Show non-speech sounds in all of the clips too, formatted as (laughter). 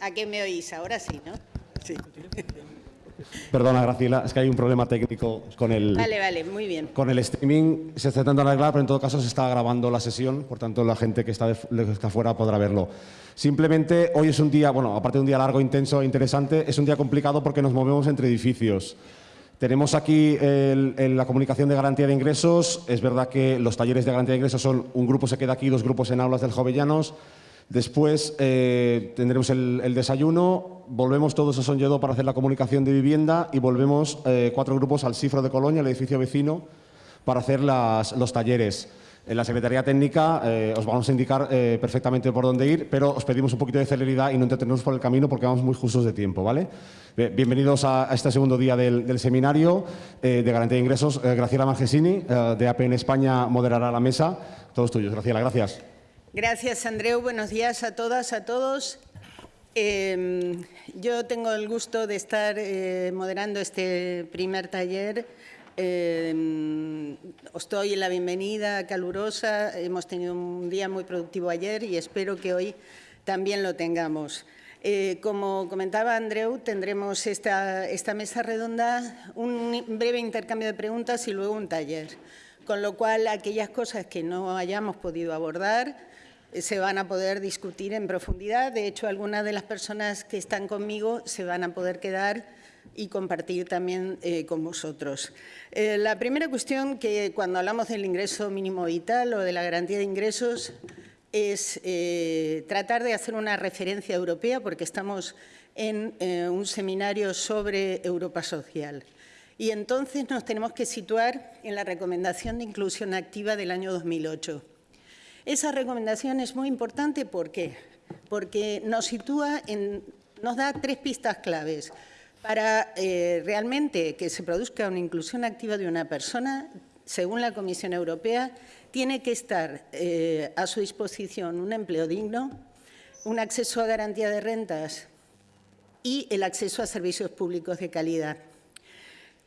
¿A qué me oís? Ahora sí, ¿no? Sí. Perdona, Graciela, es que hay un problema técnico con el... Vale, vale, muy bien. Con el streaming se está intentando arreglar, pero en todo caso se está grabando la sesión, por tanto la gente que está, de, está fuera podrá verlo. Simplemente hoy es un día, bueno, aparte de un día largo, intenso e interesante, es un día complicado porque nos movemos entre edificios. Tenemos aquí la comunicación de garantía de ingresos. Es verdad que los talleres de garantía de ingresos son un grupo se queda aquí, dos grupos en aulas del Jovellanos. Después eh, tendremos el, desayuno, volvemos todos a Sonyedo para hacer la comunicación de vivienda y volvemos eh, cuatro grupos al Cifro de Colonia, el edificio vecino, para hacer los talleres. En la Secretaría Técnica eh, os vamos a indicar perfectamente por dónde ir, pero os pedimos un poquito de celeridad y no entretenernos por el camino porque vamos muy justos de tiempo. ¿vale? Bienvenidos a, este segundo día del, seminario de garantía de ingresos. Graciela Margesini, de APN España, moderará la mesa. Todos tuyos. Graciela, gracias. Gracias, Andreu. Buenos días a todas, a todos. Em, yo tengo el gusto de estar eh, moderando este primer taller. Em, os doy la bienvenida calurosa. Hemos tenido un día muy productivo ayer y espero que hoy también lo tengamos. Eh, como comentaba Andreu, tendremos esta, esta mesa redonda, un breve intercambio de preguntas y luego un taller. Con lo cual, aquellas cosas que no hayamos podido abordar, se van a poder discutir en profundidad. De hecho, algunas de las personas que están conmigo se van a poder quedar y compartir también eh, con vosotros. Eh, la primera cuestión que cuando hablamos del ingreso mínimo vital o de la garantía de ingresos es eh, tratar de hacer una referencia europea porque estamos en un seminario sobre Europa social. Y entonces nos tenemos que situar en la recomendación de inclusión activa del año 2008. Esa recomendación es muy importante, ¿por? Porque nos sitúa nos da tres pistas claves. Para eh, realmente que se produzca una inclusión activa de una persona, según la Comisión Europea, tiene que estar eh, a su disposición un empleo digno, un acceso a garantía de rentas y el acceso a servicios públicos de calidad.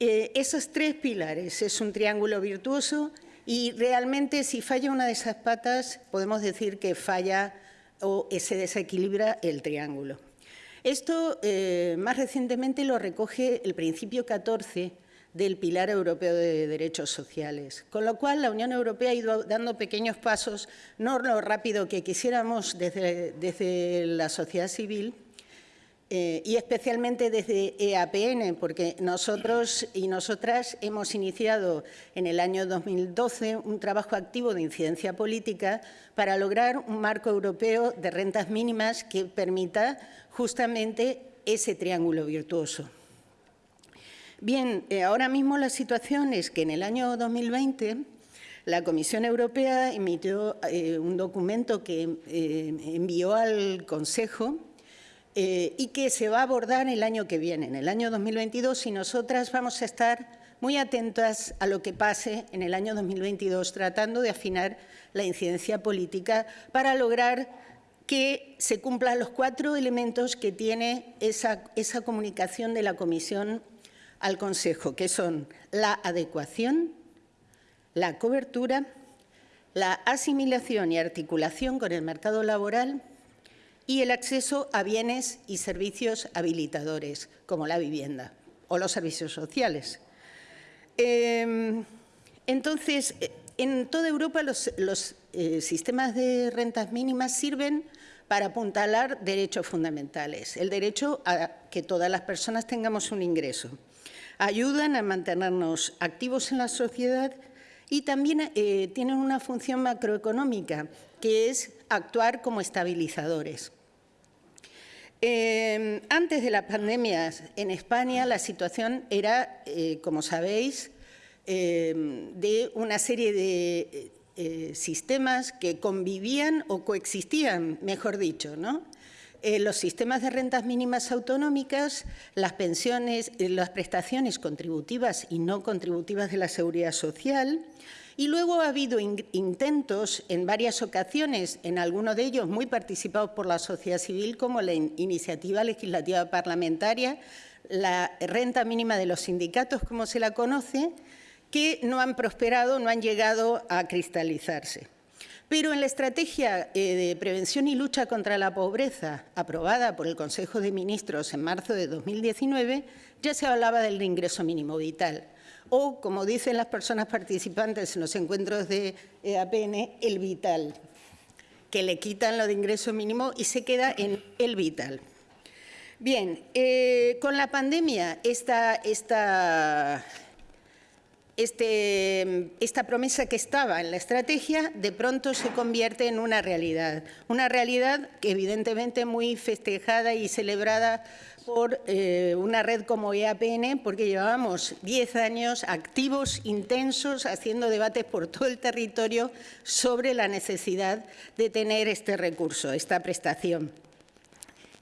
Eh, esos tres pilares es un triángulo virtuoso y realmente si falla una de esas patas podemos decir que falla o se desequilibra el triángulo. Esto eh, más recientemente lo recoge el principio 14 del Pilar Europeo de Derechos Sociales, con lo cual la Unión Europea ha ido dando pequeños pasos, no lo rápido que quisiéramos desde, desde la sociedad civil, eh, y especialmente desde EAPN, porque nosotros y nosotras hemos iniciado en el año 2012 un trabajo activo de incidencia política para lograr un marco europeo de rentas mínimas que permita justamente ese triángulo virtuoso. Bien, eh, ahora mismo la situación es que en el año 2020 la Comisión Europea emitió eh, un documento que envió al Consejo eh, y que se va a abordar el año que viene, en el año 2022, y nosotras vamos a estar muy atentas a lo que pase en el año 2022, tratando de afinar la incidencia política para lograr que se cumplan los cuatro elementos que tiene esa, esa comunicación de la Comisión al Consejo, que son la adecuación, la cobertura, la asimilación y articulación con el mercado laboral y el acceso a bienes y servicios habilitadores, como la vivienda o los servicios sociales. Em, entonces, en toda Europa los, eh, sistemas de rentas mínimas sirven para apuntalar derechos fundamentales, el derecho a que todas las personas tengamos un ingreso. Ayudan a mantenernos activos en la sociedad y también eh, tienen una función macroeconómica, que es actuar como estabilizadores. Eh, antes de la pandemia en España la situación era, eh, como sabéis, eh, de una serie de sistemas que convivían o coexistían, mejor dicho, ¿no? los sistemas de rentas mínimas autonómicas, las pensiones, las prestaciones contributivas y no contributivas de la seguridad social, y luego ha habido intentos en varias ocasiones, en algunos de ellos muy participados por la sociedad civil, como la iniciativa legislativa parlamentaria, la renta mínima de los sindicatos, como se la conoce, que no han prosperado, no han llegado a cristalizarse. Pero en la estrategia eh, de prevención y lucha contra la pobreza, aprobada por el Consejo de Ministros en marzo de 2019, ya se hablaba del ingreso mínimo vital. O, como dicen las personas participantes en los encuentros de EAPN, el vital, que le quitan lo de ingreso mínimo y se queda en el vital. Bien, eh, con la pandemia, esta, esta, este, esta promesa que estaba en la estrategia de pronto se convierte en una realidad. Una realidad que evidentemente muy festejada y celebrada por eh, una red como EAPN, porque llevábamos 10 años activos, intensos, haciendo debates por todo el territorio sobre la necesidad de tener este recurso, esta prestación.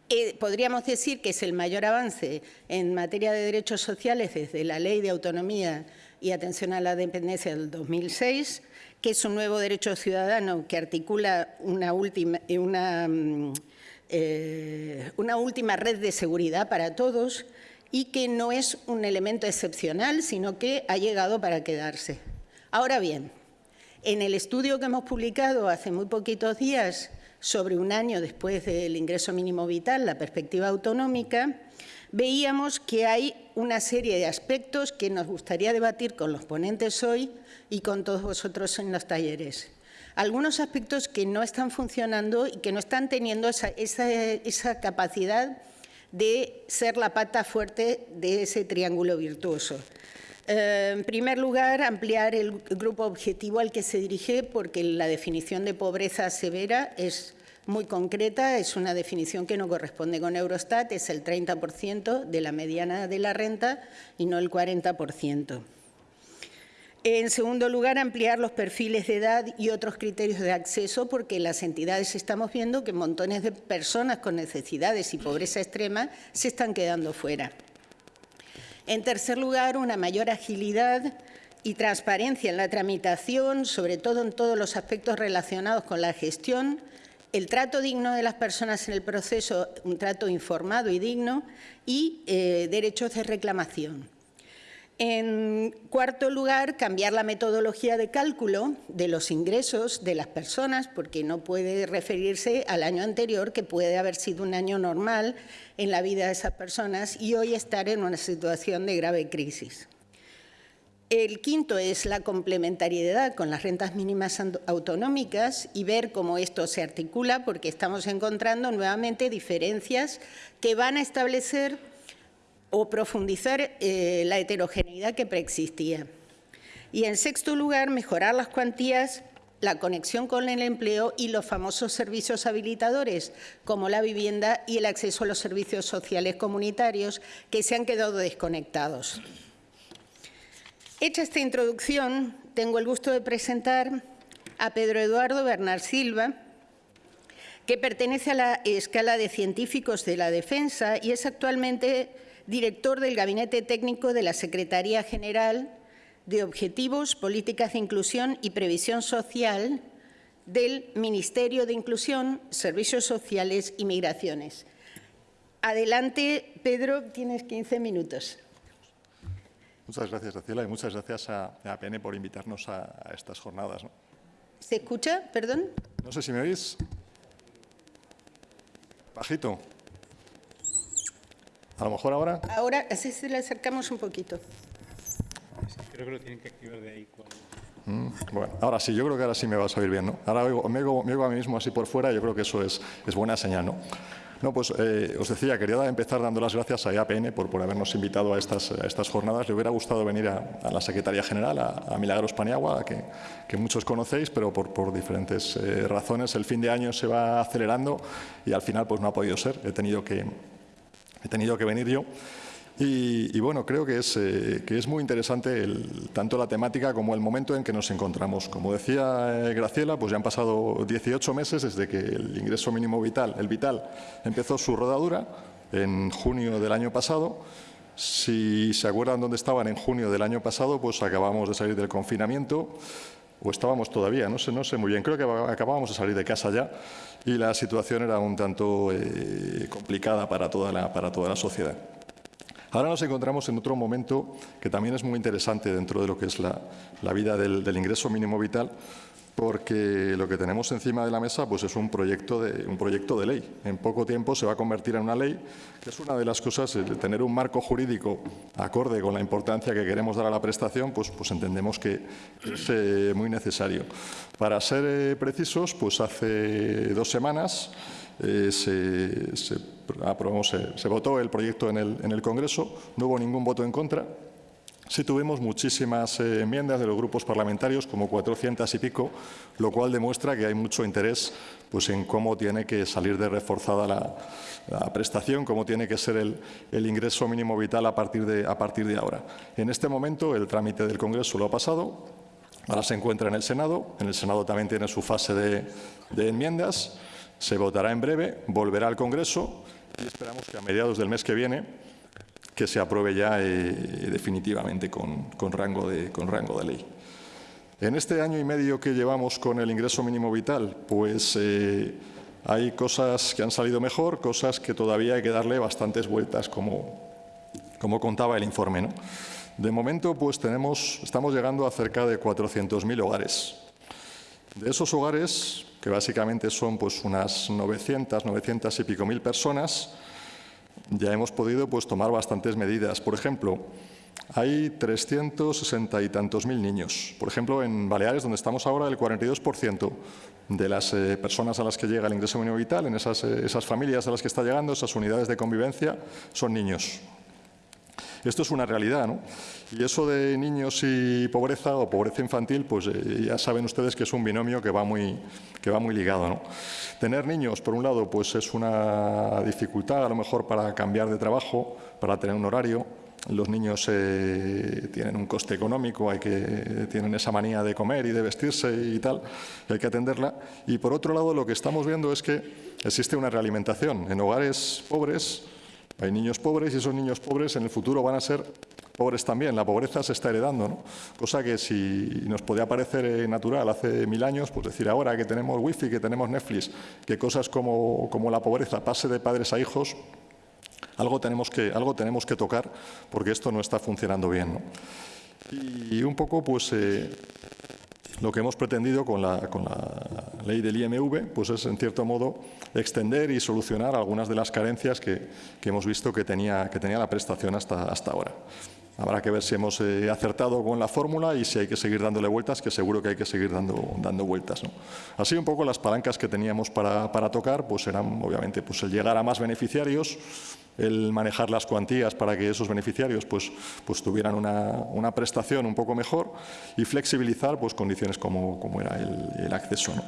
Eh, podríamos decir que es el mayor avance en materia de derechos sociales desde la Ley de Autonomía y atención a la dependencia del 2006, que es un nuevo derecho ciudadano que articula una última, eh, una, mm, eh, una última red de seguridad para todos y que no es un elemento excepcional, sino que ha llegado para quedarse. Ahora bien, en el estudio que hemos publicado hace muy poquitos días sobre un año después del ingreso mínimo vital, la perspectiva autonómica, veíamos que hay una serie de aspectos que nos gustaría debatir con los ponentes hoy y con todos vosotros en los talleres. Algunos aspectos que no están funcionando y que no están teniendo esa, capacidad de ser la pata fuerte de ese triángulo virtuoso. Eh, en primer lugar, ampliar el grupo objetivo al que se dirige, porque la definición de pobreza severa es muy concreta, es una definición que no corresponde con Eurostat, es el 30% de la mediana de la renta y no el 40%. En segundo lugar, ampliar los perfiles de edad y otros criterios de acceso, porque las entidades estamos viendo que montones de personas con necesidades y pobreza extrema se están quedando fuera. En tercer lugar, una mayor agilidad y transparencia en la tramitación, sobre todo en todos los aspectos relacionados con la gestión, el trato digno de las personas en el proceso, un trato informado y digno, y eh, derechos de reclamación. En cuarto lugar, cambiar la metodología de cálculo de los ingresos de las personas, porque no puede referirse al año anterior, que puede haber sido un año normal en la vida de esas personas y hoy estar en una situación de grave crisis. El quinto es la complementariedad con las rentas mínimas autonómicas y ver cómo esto se articula, porque estamos encontrando nuevamente diferencias que van a establecer o profundizar eh, la heterogeneidad que preexistía. Y en sexto lugar, mejorar las cuantías, la conexión con el empleo y los famosos servicios habilitadores, como la vivienda y el acceso a los servicios sociales comunitarios, que se han quedado desconectados. Hecha esta introducción, tengo el gusto de presentar a Pedro Eduardo Bernard Silva, que pertenece a la escala de científicos de la defensa y es actualmente director del Gabinete Técnico de la Secretaría General de Objetivos, Políticas de Inclusión y Previsión Social del Ministerio de Inclusión, Servicios Sociales y Migraciones. Adelante, Pedro, tienes 15 minutos. Muchas gracias, Graciela, y muchas gracias a, APN por invitarnos a, estas jornadas. ¿Se escucha? Perdón. No sé si me oís. Bajito. A lo mejor ahora. Ahora, así se le acercamos un poquito. Creo que lo tienen que activar de ahí. Mm, bueno, ahora sí, yo creo que ahora sí me vas a oír bien, ¿no? Ahora me, oigo, a mí mismo así por fuera, yo creo que eso es, es buena señal, ¿no? No, pues eh, os decía, quería empezar dando las gracias a EAPN por, por habernos invitado a estas, estas jornadas. Le hubiera gustado venir a, la Secretaría General, a, Milagros Paniagua, que, que, muchos conocéis, pero por, por diferentes eh, razones el fin de año se va acelerando y al final pues no ha podido ser. He tenido que, he tenido que venir yo. Y, bueno, creo que es, eh, que es muy interesante tanto la temática como el momento en que nos encontramos. Como decía eh, Graciela, pues ya han pasado 18 meses desde que el ingreso mínimo vital, el vital, empezó su rodadura en junio del año pasado. Si se acuerdan dónde estaban en junio del año pasado, pues acabamos de salir del confinamiento, o estábamos todavía, no sé, no sé muy bien, creo que acabábamos de salir de casa ya y la situación era un tanto eh, complicada para toda, la, para toda la sociedad. Ahora nos encontramos en otro momento que también es muy interesante dentro de lo que es la, vida del, ingreso mínimo vital, porque lo que tenemos encima de la mesa pues es un proyecto, de, un proyecto de ley. En poco tiempo se va a convertir en una ley, que es una de las cosas, tener un marco jurídico acorde con la importancia que queremos dar a la prestación, pues, pues entendemos que es eh, muy necesario. Para ser eh, precisos, pues hace dos semanas eh, se, se, aprobó, se, se, votó el proyecto en el, en el Congreso, no hubo ningún voto en contra, Sí tuvimos muchísimas eh, enmiendas de los grupos parlamentarios, como 400 y pico, lo cual demuestra que hay mucho interés pues, en cómo tiene que salir de reforzada la, prestación, cómo tiene que ser el, el, ingreso mínimo vital a partir, de, a partir de ahora. En este momento el trámite del Congreso lo ha pasado, ahora se encuentra en el Senado, en el Senado también tiene su fase de, de enmiendas, se votará en breve, volverá al Congreso y esperamos que a mediados del mes que viene que se apruebe ya eh, definitivamente con, con, rango de, con rango de ley. En este año y medio que llevamos con el ingreso mínimo vital, pues eh, hay cosas que han salido mejor, cosas que todavía hay que darle bastantes vueltas, como, como contaba el informe. ¿no? De momento, pues tenemos, estamos llegando a cerca de 400.000 hogares. De esos hogares, que básicamente son pues, unas 900, 900 y pico mil personas, ya hemos podido pues, tomar bastantes medidas. Por ejemplo, hay 360 y tantos mil niños. Por ejemplo, en Baleares, donde estamos ahora, el 42% de las eh, personas a las que llega el ingreso mínimo vital, en esas, eh, esas familias a las que está llegando, esas unidades de convivencia, son niños. Esto es una realidad, ¿no? Y eso de niños y pobreza o pobreza infantil, pues eh, ya saben ustedes que es un binomio que va muy, que va muy ligado, ¿no? Tener niños, por un lado, pues es una dificultad a lo mejor para cambiar de trabajo, para tener un horario. Los niños eh, tienen un coste económico, hay que, tienen esa manía de comer y de vestirse y tal, y hay que atenderla. Y por otro lado, lo que estamos viendo es que existe una realimentación. En hogares pobres hay niños pobres y esos niños pobres en el futuro van a ser pobres también. La pobreza se está heredando, ¿no? cosa que si nos podía parecer eh, natural hace mil años, pues decir ahora que tenemos wifi, que tenemos Netflix, que cosas como, como la pobreza pase de padres a hijos, algo tenemos que, algo tenemos que tocar porque esto no está funcionando bien. Y un poco, pues, eh, lo que hemos pretendido con la, ley del IMV pues es, en cierto modo, extender y solucionar algunas de las carencias que, hemos visto que tenía, la prestación hasta ahora. Habrá que ver si hemos eh, acertado con la fórmula y si hay que seguir dándole vueltas, que seguro que hay que seguir dando, dando vueltas. ¿no? Así un poco las palancas que teníamos para, para tocar pues eran obviamente pues el llegar a más beneficiarios, el manejar las cuantías para que esos beneficiarios pues, pues tuvieran una, una prestación un poco mejor y flexibilizar pues, condiciones como, como era el, el acceso. ¿no?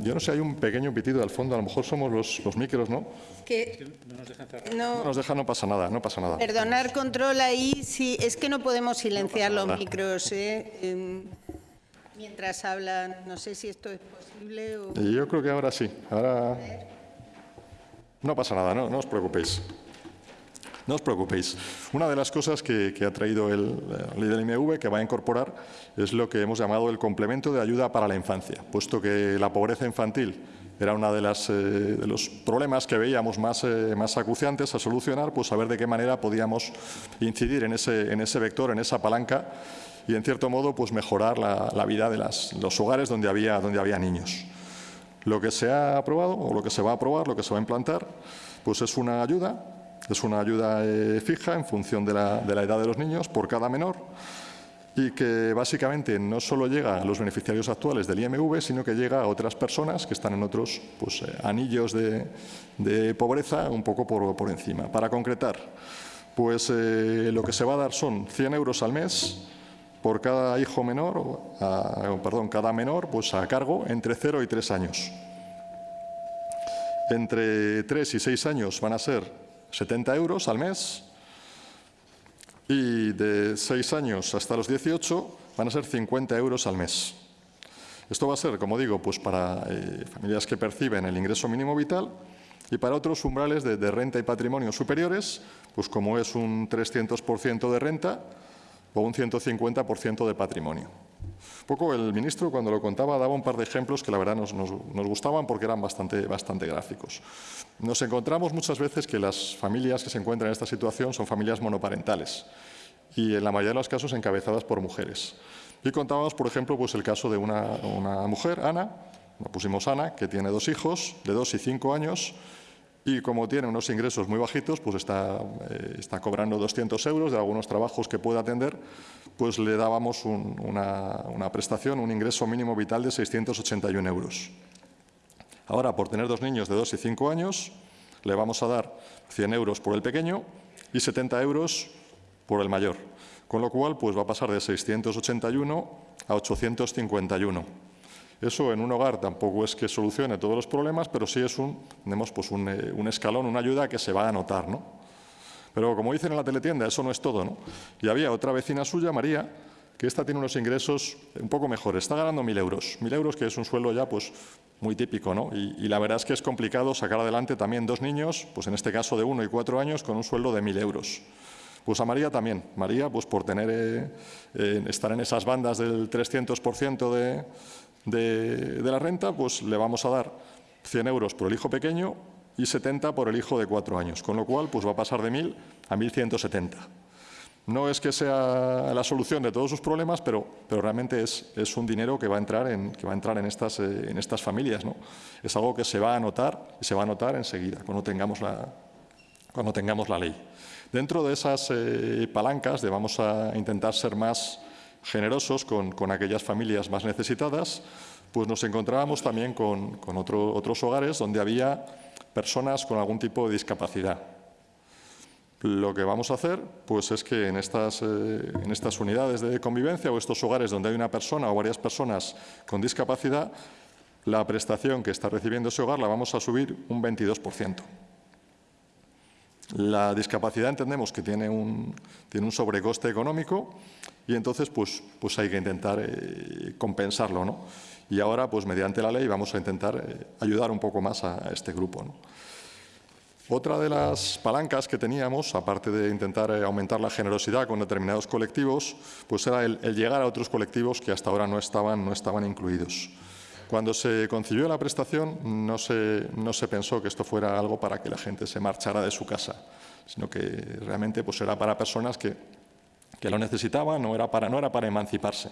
Yo no sé, hay un pequeño pitido al fondo, a lo mejor somos los, los micros, ¿no? Que no nos dejan cerrar. No, no, nos deja, no pasa nada, no pasa nada. Perdonar control ahí, sí, es que no podemos silenciar no los micros, ¿eh? eh, mientras hablan, no sé si esto es posible o... Yo creo que ahora sí, ahora... No pasa nada, no, no os preocupéis. No os preocupéis. Una de las cosas que, ha traído el, ley del IMV que va a incorporar es lo que hemos llamado el complemento de ayuda para la infancia, puesto que la pobreza infantil era uno de, eh, de, los problemas que veíamos más, eh, más acuciantes a solucionar, pues a ver de qué manera podíamos incidir en ese, en ese vector, en esa palanca y, en cierto modo, pues mejorar la, la vida de las, los hogares donde había, donde había niños. Lo que se ha aprobado o lo que se va a aprobar, lo que se va a implantar, pues es una ayuda es una ayuda eh, fija en función de la, edad de los niños por cada menor y que básicamente no solo llega a los beneficiarios actuales del IMV, sino que llega a otras personas que están en otros pues, eh, anillos de, pobreza un poco por, encima. Para concretar, pues eh, lo que se va a dar son 100 euros al mes por cada hijo menor, perdón, cada menor pues a cargo entre 0 y 3 años. Entre 3 y 6 años van a ser 70 euros al mes y de 6 años hasta los 18 van a ser 50 euros al mes. Esto va a ser, como digo, pues para eh, familias que perciben el ingreso mínimo vital y para otros umbrales de, de renta y patrimonio superiores, pues como es un 300% de renta o un 150% de patrimonio. Poco el ministro, cuando lo contaba, daba un par de ejemplos que la verdad nos, gustaban porque eran bastante, bastante gráficos. Nos encontramos muchas veces que las familias que se encuentran en esta situación son familias monoparentales y en la mayoría de los casos encabezadas por mujeres. Y contábamos, por ejemplo, pues el caso de una, una mujer, Ana, la pusimos Ana, que tiene dos hijos de dos y cinco años, y como tiene unos ingresos muy bajitos, pues está, eh, cobrando 200 euros de algunos trabajos que puede atender, pues le dábamos un, una, una, prestación, un ingreso mínimo vital de 681 euros. Ahora, por tener dos niños de 2 y 5 años, le vamos a dar 100 euros por el pequeño y 70 euros por el mayor. Con lo cual, pues va a pasar de 681 a 851. Eso en un hogar tampoco es que solucione todos los problemas, pero sí es un, tenemos pues eh, un escalón, una ayuda que se va a notar. ¿no? Pero como dicen en la teletienda, eso no es todo. ¿no? Y había otra vecina suya, María, que esta tiene unos ingresos un poco mejores. Está ganando mil euros. Mil euros, que es un sueldo ya pues, muy típico. ¿no? Y, la verdad es que es complicado sacar adelante también dos niños, pues en este caso de uno y cuatro años, con un sueldo de mil euros. Pues a María también. María, pues por tener, eh, estar en esas bandas del 300% de, de, la renta, pues le vamos a dar 100 euros por el hijo pequeño y 70 por el hijo de cuatro años, con lo cual pues va a pasar de 1.000 a 1.170. No es que sea la solución de todos sus problemas, pero, pero realmente es, es, un dinero que va a entrar en, que va a entrar en, estas, eh, en estas familias. ¿no? Es algo que se va a notar y se va a notar enseguida, cuando tengamos la, cuando tengamos la ley. Dentro de esas eh, palancas de vamos a intentar ser más generosos con, aquellas familias más necesitadas, pues nos encontrábamos también con, con otro, otros hogares donde había personas con algún tipo de discapacidad. Lo que vamos a hacer pues, es que en estas, eh, en estas unidades de convivencia o estos hogares donde hay una persona o varias personas con discapacidad, la prestación que está recibiendo ese hogar la vamos a subir un 22%. La discapacidad entendemos que tiene un sobrecoste económico y entonces pues, pues hay que intentar eh, compensarlo. ¿no? Y ahora, pues mediante la ley, vamos a intentar eh, ayudar un poco más a, este grupo. ¿no? Otra de las palancas que teníamos, aparte de intentar eh, aumentar la generosidad con determinados colectivos, pues era el, el, llegar a otros colectivos que hasta ahora no estaban, no estaban incluidos. Cuando se concibió la prestación, no se, no se pensó que esto fuera algo para que la gente se marchara de su casa, sino que realmente pues, era para personas que que lo necesitaba, no era para, no era para emanciparse.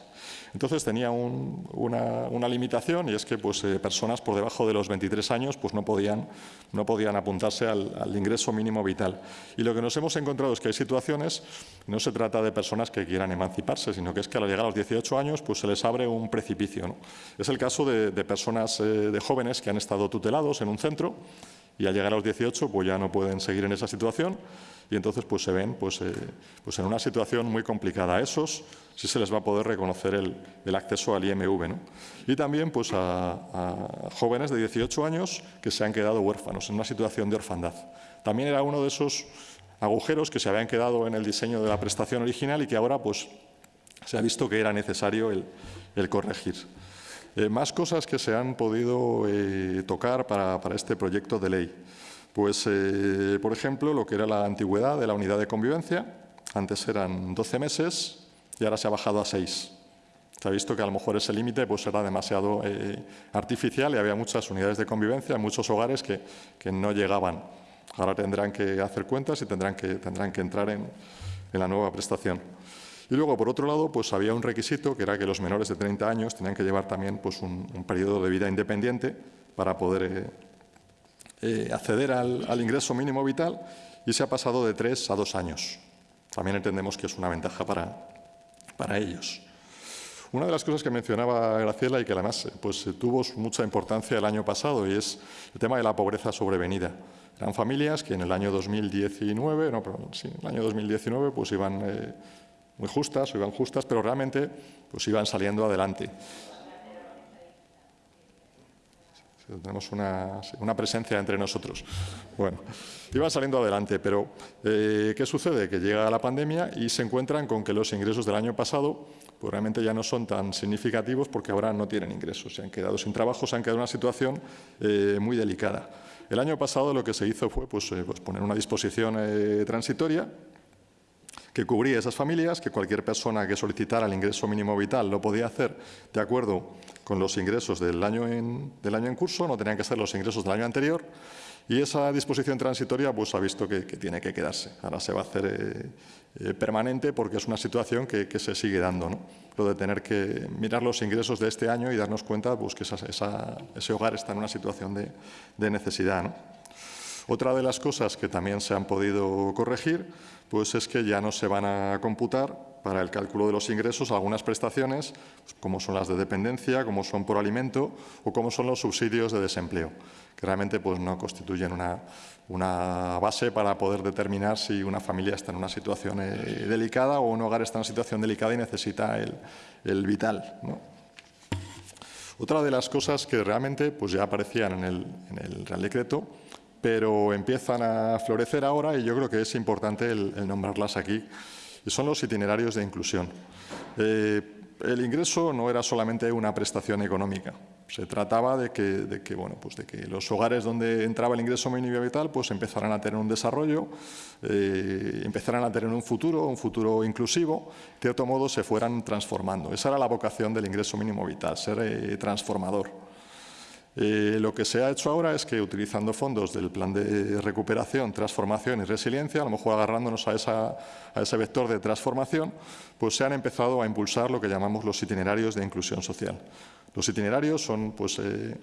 Entonces tenía un, una, limitación y es que pues, eh, personas por debajo de los 23 años pues, no, podían, no podían apuntarse al, ingreso mínimo vital. Y lo que nos hemos encontrado es que hay situaciones, no se trata de personas que quieran emanciparse, sino que es que al llegar a los 18 años pues, se les abre un precipicio. Es el caso de, de personas, eh, de jóvenes que han estado tutelados en un centro y al llegar a los 18 pues ya no pueden seguir en esa situación y entonces pues se ven pues, eh, pues en una situación muy complicada. A esos sí se les va a poder reconocer el, acceso al IMV. ¿no? Y también pues a, jóvenes de 18 años que se han quedado huérfanos en una situación de orfandad. También era uno de esos agujeros que se habían quedado en el diseño de la prestación original y que ahora pues se ha visto que era necesario el corregir. Eh, más cosas que se han podido eh, tocar para, para, este proyecto de ley. Pues, eh, por ejemplo, lo que era la antigüedad de la unidad de convivencia. Antes eran 12 meses y ahora se ha bajado a 6. Se ha visto que a lo mejor ese límite pues, era demasiado eh, artificial y había muchas unidades de convivencia, muchos hogares que, que, no llegaban. Ahora tendrán que hacer cuentas y tendrán que, tendrán que entrar en, en la nueva prestación. Y luego, por otro lado, pues había un requisito que era que los menores de 30 años tenían que llevar también pues, un, un periodo de vida independiente para poder eh, eh, acceder al, al, ingreso mínimo vital y se ha pasado de 3 a 2 años. También entendemos que es una ventaja para, para ellos. Una de las cosas que mencionaba Graciela y que además pues, tuvo mucha importancia el año pasado y es el tema de la pobreza sobrevenida. Eran familias que en el año 2019, no, perdón, sí, el año 2019 pues iban eh, muy justas o iban justas, pero realmente pues iban saliendo adelante. Tenemos una, una, presencia entre nosotros. Bueno, iban saliendo adelante, pero eh, ¿qué sucede? Que llega la pandemia y se encuentran con que los ingresos del año pasado pues realmente ya no son tan significativos porque ahora no tienen ingresos. Se han quedado sin trabajo, se han quedado en una situación eh, muy delicada. El año pasado lo que se hizo fue pues, eh, pues poner una disposición transitoria que cubría esas familias, que cualquier persona que solicitara el ingreso mínimo vital lo podía hacer de acuerdo con los ingresos del año en, curso, no tenían que ser los ingresos del año anterior, Y esa disposición transitoria pues, ha visto que, tiene que quedarse. Ahora se va a hacer eh, eh, permanente porque es una situación que, se sigue dando. ¿no? Lo de tener que mirar los ingresos de este año y darnos cuenta pues, que ese hogar está en una situación de, de necesidad. Otra de las cosas que también se han podido corregir pues es que ya no se van a computar para el cálculo de los ingresos algunas prestaciones, como son las de dependencia, como son por alimento o como son los subsidios de desempleo, que realmente pues, no constituyen una, una base para poder determinar si una familia está en una situación eh, delicada o un hogar está en una situación delicada y necesita el, el vital. Otra de las cosas que realmente pues, ya aparecían en el, en el Real Decreto pero empiezan a florecer ahora y yo creo que es importante el, nombrarlas aquí, y son los itinerarios de inclusión. Eh, el ingreso no era solamente una prestación económica, se trataba de que, de que, bueno, pues de que los hogares donde entraba el ingreso mínimo vital pues empezaran a tener un desarrollo, eh, empezaran a tener un futuro, un futuro inclusivo, de cierto modo se fueran transformando. Esa era la vocación del ingreso mínimo vital, ser eh, transformador. Eh, lo que se ha hecho ahora es que utilizando fondos del plan de recuperación, transformación y resiliencia, a lo mejor agarrándonos a, ese vector de transformación, pues se han empezado a impulsar lo que llamamos los itinerarios de inclusión social. Los itinerarios son pues, eh,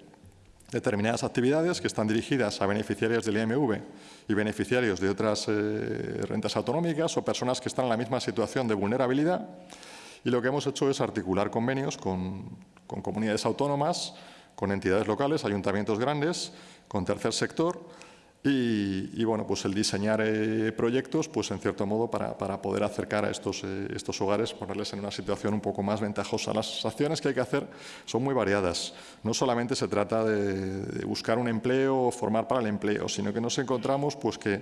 determinadas actividades que están dirigidas a beneficiarios del IMV y beneficiarios de otras eh, rentas autonómicas o personas que están en la misma situación de vulnerabilidad. Y lo que hemos hecho es articular convenios con comunidades autónomas, con entidades locales, ayuntamientos grandes, con tercer sector y, bueno, pues el diseñar eh, proyectos, pues en cierto modo para, poder acercar a estos, eh, estos hogares, ponerles en una situación un poco más ventajosa. Las acciones que hay que hacer son muy variadas. No solamente se trata de, buscar un empleo o formar para el empleo, sino que nos encontramos pues que,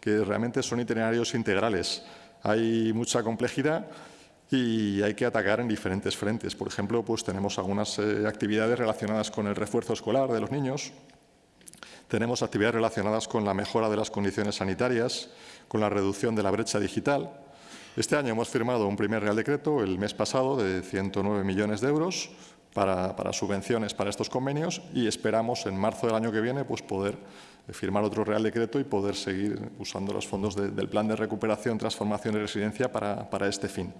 que realmente son itinerarios integrales. Hay mucha complejidad y hay que atacar en diferentes frentes. Por ejemplo, pues tenemos algunas eh, actividades relacionadas con el refuerzo escolar de los niños, tenemos actividades relacionadas con la mejora de las condiciones sanitarias, con la reducción de la brecha digital. Este año hemos firmado un primer Real Decreto, el mes pasado, de 109 millones de euros para, subvenciones para estos convenios y esperamos en marzo del año que viene pues, poder firmar otro Real Decreto y poder seguir usando los fondos del Plan de Recuperación, Transformación y Residencia para, para este fin.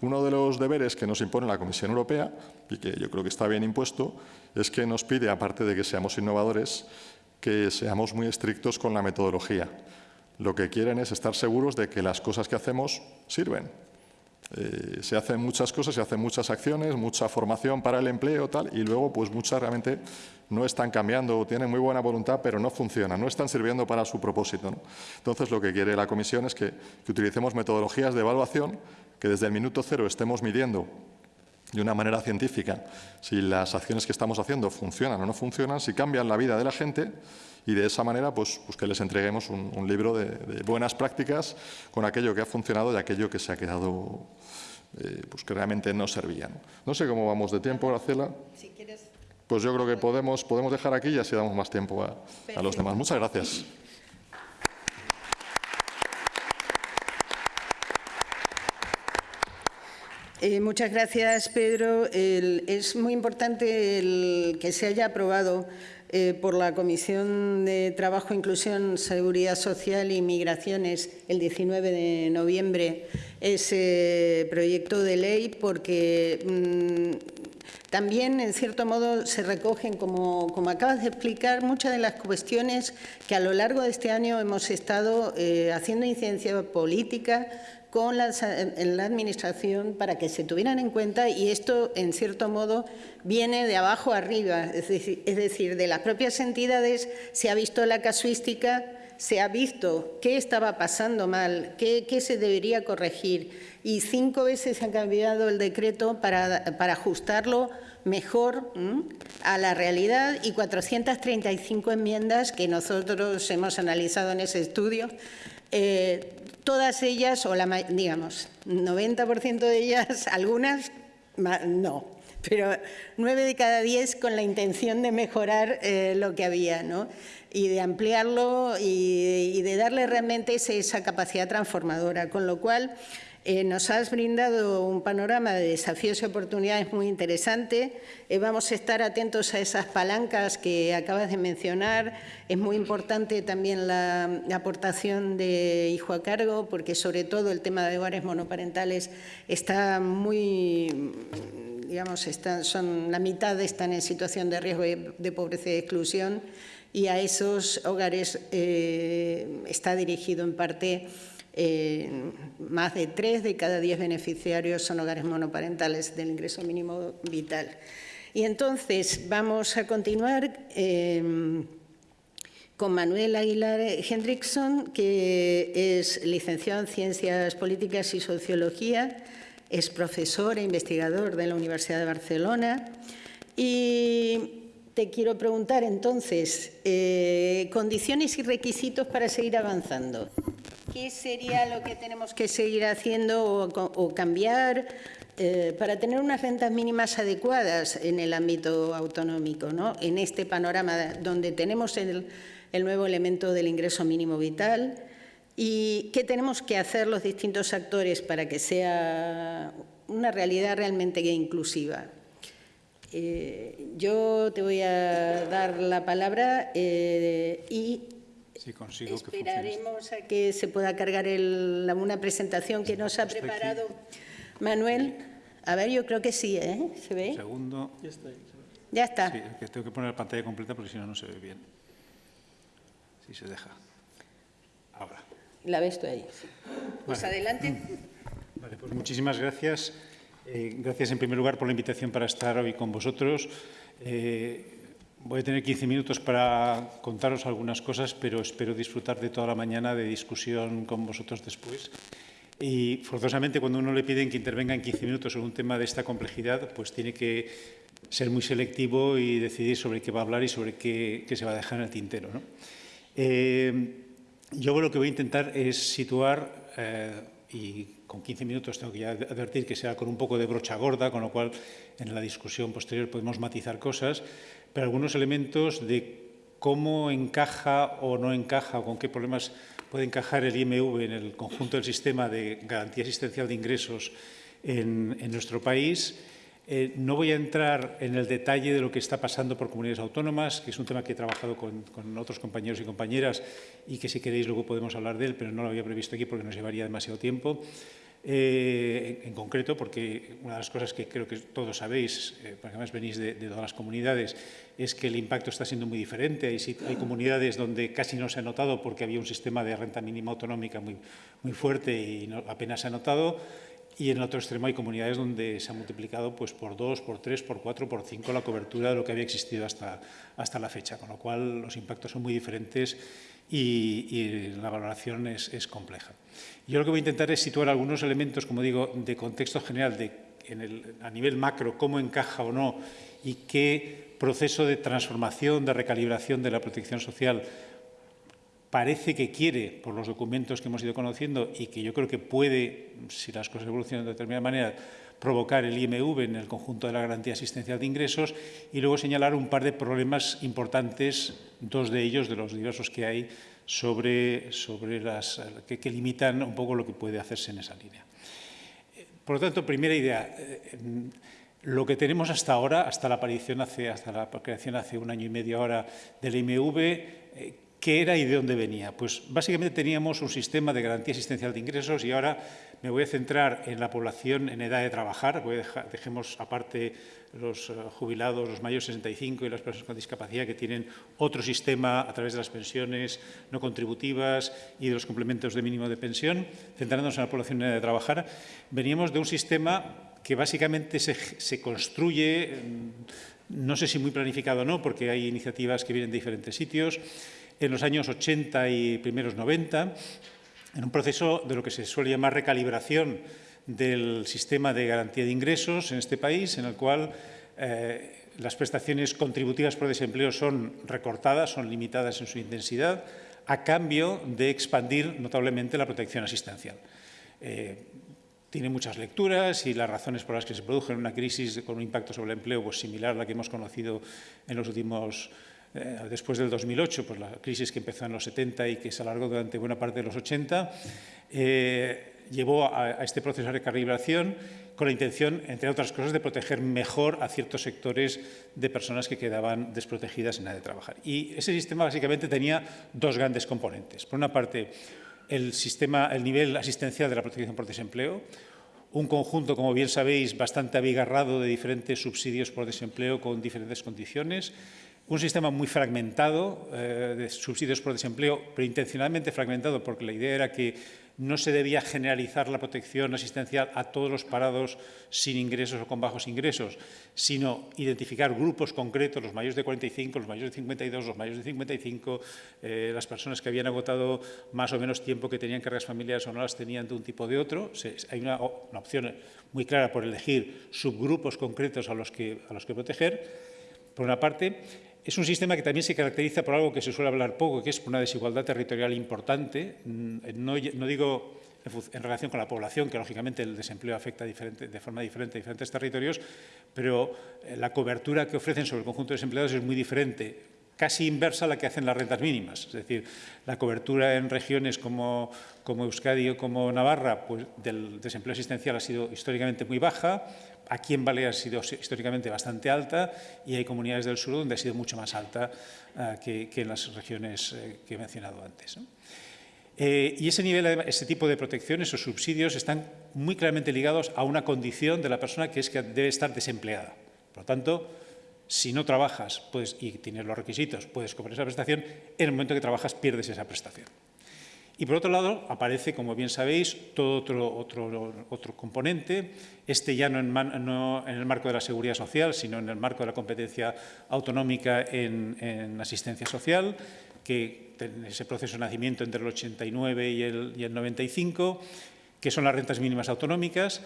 Uno de los deberes que nos impone la Comisión Europea, y que yo creo que está bien impuesto, es que nos pide, aparte de que seamos innovadores, que seamos muy estrictos con la metodología. Lo que quieren es estar seguros de que las cosas que hacemos sirven. Eh, se hacen muchas cosas, se hacen muchas acciones, mucha formación para el empleo tal, y luego pues muchas realmente no están cambiando, tienen muy buena voluntad, pero no funcionan, no están sirviendo para su propósito. Entonces, lo que quiere la Comisión es que utilicemos metodologías de evaluación que desde el minuto cero estemos midiendo de una manera científica si las acciones que estamos haciendo funcionan o no funcionan, si cambian la vida de la gente y de esa manera pues, pues que les entreguemos un, libro de, buenas prácticas con aquello que ha funcionado y aquello que se ha quedado, eh, pues que realmente no servía. ¿no? sé cómo vamos de tiempo, Aracela. Si quieres... Pues yo creo que podemos, podemos dejar aquí y así damos más tiempo a, a los demás. Muchas gracias. Eh, muchas gracias, Pedro. es muy importante el que se haya aprobado eh, por la Comisión de Trabajo, Inclusión, Seguridad Social y Migraciones el 19 de noviembre ese proyecto de ley porque mm, también, en cierto modo, se recogen, como, acabas de explicar, muchas de las cuestiones que a lo largo de este año hemos estado eh, haciendo incidencia política con la, la Administración para que se tuvieran en cuenta y esto, en cierto modo, viene de abajo arriba, es decir, de las propias entidades se ha visto la casuística, se ha visto qué estaba pasando mal, qué, se debería corregir y cinco veces se ha cambiado el decreto para, ajustarlo mejor a la realidad y 435 enmiendas que nosotros hemos analizado en ese estudio eh, todas ellas, o la, digamos, 90% de ellas, (laughs) algunas no, pero nueve de cada diez con la intención de mejorar eh, lo que había, ¿no? Y de ampliarlo y, de darle realmente esa capacidad transformadora, con lo cual Eh, nos has brindado un panorama de desafíos y oportunidades muy interesante. Eh, vamos a estar atentos a esas palancas que acabas de mencionar. Es muy importante también la, aportación de hijo a cargo, porque sobre todo el tema de hogares monoparentales está muy digamos, están, son, la mitad están en situación de riesgo de, pobreza y exclusión y a esos hogares eh, está dirigido en parte más de tres de cada diez beneficiarios son hogares monoparentales del ingreso mínimo vital. Y entonces vamos a continuar eh, con Manuel Aguilar Hendrickson, que es licenciado en Ciencias Políticas y Sociología, es profesor e investigador de la Universidad de Barcelona y te quiero preguntar entonces, eh, condiciones y requisitos para seguir avanzando. ¿Qué sería lo que tenemos que seguir haciendo o, cambiar eh, para tener unas rentas mínimas adecuadas en el ámbito autonómico, ¿no? en este panorama donde tenemos el, nuevo elemento del ingreso mínimo vital? ¿Y qué tenemos que hacer los distintos actores para que sea una realidad realmente inclusiva? Eh, yo te voy a dar la palabra eh, y Esperaremos a que se pueda cargar una presentación que nos ha preparado Manuel. A ver, yo creo que sí, ¿eh? ¿Se ve? Segundo. Ya está. Ya está. Sí, que tengo que poner la pantalla completa porque si no, no se ve bien. Si se deja. Ahora. La ves tú ahí. Pues adelante. Vale, pues muchísimas gracias. Eh, gracias en primer lugar por la invitación para estar hoy con vosotros. Eh, Voy a tener 15 minutos para contaros algunas cosas, pero espero disfrutar de toda la mañana de discusión con vosotros después. Y forzosamente cuando uno le piden que intervenga en 15 minutos sobre un tema de esta complejidad, pues tiene que ser muy selectivo y decidir sobre qué va a hablar y sobre qué, se va a dejar en el tintero. ¿no? Eh, yo lo que voy a intentar es situar, eh, y con 15 minutos tengo que advertir que sea con un poco de brocha gorda, con lo cual en la discusión posterior podemos matizar cosas, pero algunos elementos de cómo encaja o no encaja o con qué problemas puede encajar el IMV en el conjunto del sistema de garantía asistencial de ingresos en, nuestro país. Eh, no voy a entrar en el detalle de lo que está pasando por comunidades autónomas, que es un tema que he trabajado con, con, otros compañeros y compañeras y que si queréis luego podemos hablar de él, pero no lo había previsto aquí porque nos llevaría demasiado tiempo. Eh, en concreto, porque una de las cosas que creo que todos sabéis, eh, porque además venís de, todas las comunidades, es que el impacto está siendo muy diferente. Hay, hay comunidades donde casi no se ha notado porque había un sistema de renta mínima autonómica muy, muy fuerte y apenas se ha notado. Y en el otro extremo hay comunidades donde se ha multiplicado pues, por dos, por tres, por cuatro, por cinco la cobertura de lo que había existido hasta, hasta la fecha, con lo cual los impactos son muy diferentes y, la valoración es, compleja. Yo lo que voy a intentar es situar algunos elementos, como digo, de contexto general, a nivel macro, cómo encaja o no y qué proceso de transformación, de recalibración de la protección social parece que quiere, por los documentos que hemos ido conociendo y que yo creo que puede, si las cosas evolucionan de determinada manera, provocar el IMV en el conjunto de la garantía asistencial de ingresos y luego señalar un par de problemas importantes, dos de ellos, de los diversos que hay, sobre, sobre las, que, limitan un poco lo que puede hacerse en esa línea. Por lo tanto, primera idea, eh, lo que tenemos hasta ahora, hasta la aparición, hace, hasta la creación hace un año y medio ahora del IMV, eh, ¿qué era y de dónde venía? Pues básicamente teníamos un sistema de garantía asistencial de ingresos y ahora me voy a centrar en la población en edad de trabajar, dejemos aparte los eh, jubilados, los mayores de 65 y las personas con discapacidad que tienen otro sistema a través de las pensiones no contributivas y de los complementos de mínimo de pensión, centrándonos en la población en edad de trabajar. Veníamos de un sistema que básicamente se, se construye, mm, no sé si muy planificado o no, porque hay iniciativas que vienen de diferentes sitios, en los años 80 y primeros 90, en un proceso de lo que se suele llamar recalibración del sistema de garantía de ingresos en este país, en el cual eh, las prestaciones contributivas por desempleo son recortadas, son limitadas en su intensidad, a cambio de expandir notablemente la protección asistencial. Eh, tiene muchas lecturas y las razones por las que se produjo una crisis con un impacto sobre el empleo pues, similar a la que hemos conocido en los últimos eh, después del 2008, pues la crisis que empezó en los 70 y que se alargó durante buena parte de los 80, eh, llevó a, este proceso de recalibración con la intención, entre otras cosas, de proteger mejor a ciertos sectores de personas que quedaban desprotegidas en la de trabajar. Y ese sistema básicamente tenía dos grandes componentes. Por una parte, el, sistema, el nivel asistencial de la protección por desempleo, un conjunto, como bien sabéis, bastante abigarrado de diferentes subsidios por desempleo con diferentes condiciones, un sistema muy fragmentado eh, de subsidios por desempleo, pero intencionalmente fragmentado, porque la idea era que no se debía generalizar la protección asistencial a todos los parados sin ingresos o con bajos ingresos, sino identificar grupos concretos, los mayores de 45, los mayores de 52, los mayores de 55, eh, las personas que habían agotado más o menos tiempo, que tenían cargas familiares o no las tenían de un tipo o de otro. Se, hay una, opción muy clara por elegir subgrupos concretos a los que, a los que proteger, por una parte. Es un sistema que también se caracteriza por algo que se suele hablar poco, que es una desigualdad territorial importante. Mm, no, digo en relación con la población, que lógicamente el desempleo afecta de forma diferente a diferentes territorios, pero eh, la cobertura que ofrecen sobre el conjunto de desempleados es muy diferente, casi inversa a la que hacen las rentas mínimas. Es decir, la cobertura en regiones como, como Euskadi o como Navarra pues, del desempleo asistencial ha sido históricamente muy baja, Aquí en Baleares ha sido históricamente bastante alta y hay comunidades del sur donde ha sido mucho más alta uh, que, en las regiones eh, que he mencionado antes. Eh, y ese nivel, ese tipo de protección, esos subsidios, están muy claramente ligados a una condición de la persona que es que debe estar desempleada. Por lo tanto, si no trabajas puedes, y tienes los requisitos, puedes cobrar esa prestación, en el momento que trabajas pierdes esa prestación. Y por otro lado, aparece, como bien sabéis, todo otro, otro, otro componente, este ya no en, el marco de la seguridad social, sino en el marco de la competencia autonómica en, en asistencia social, que en ese proceso de nacimiento entre el 89 y el, y el 95, que son las rentas mínimas autonómicas,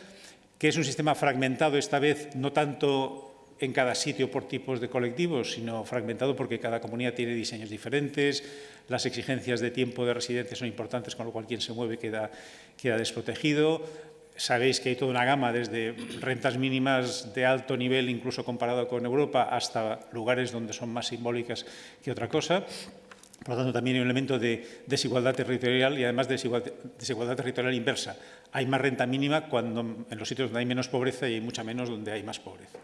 que es un sistema fragmentado esta vez no tanto en cada sitio por tipos de colectivos, sino fragmentado porque cada comunidad tiene diseños diferentes, las exigencias de tiempo de residencia son importantes, con lo cual quien se mueve queda, queda desprotegido. Sabéis que hay toda una gama desde rentas mínimas de alto nivel, incluso comparado con Europa, hasta lugares donde son más simbólicas que otra cosa. Por lo tanto, también hay un elemento de desigualdad territorial y además de desigualdad, desigualdad territorial inversa. Hay más renta mínima cuando en los sitios donde hay menos pobreza y hay mucha menos donde hay más pobreza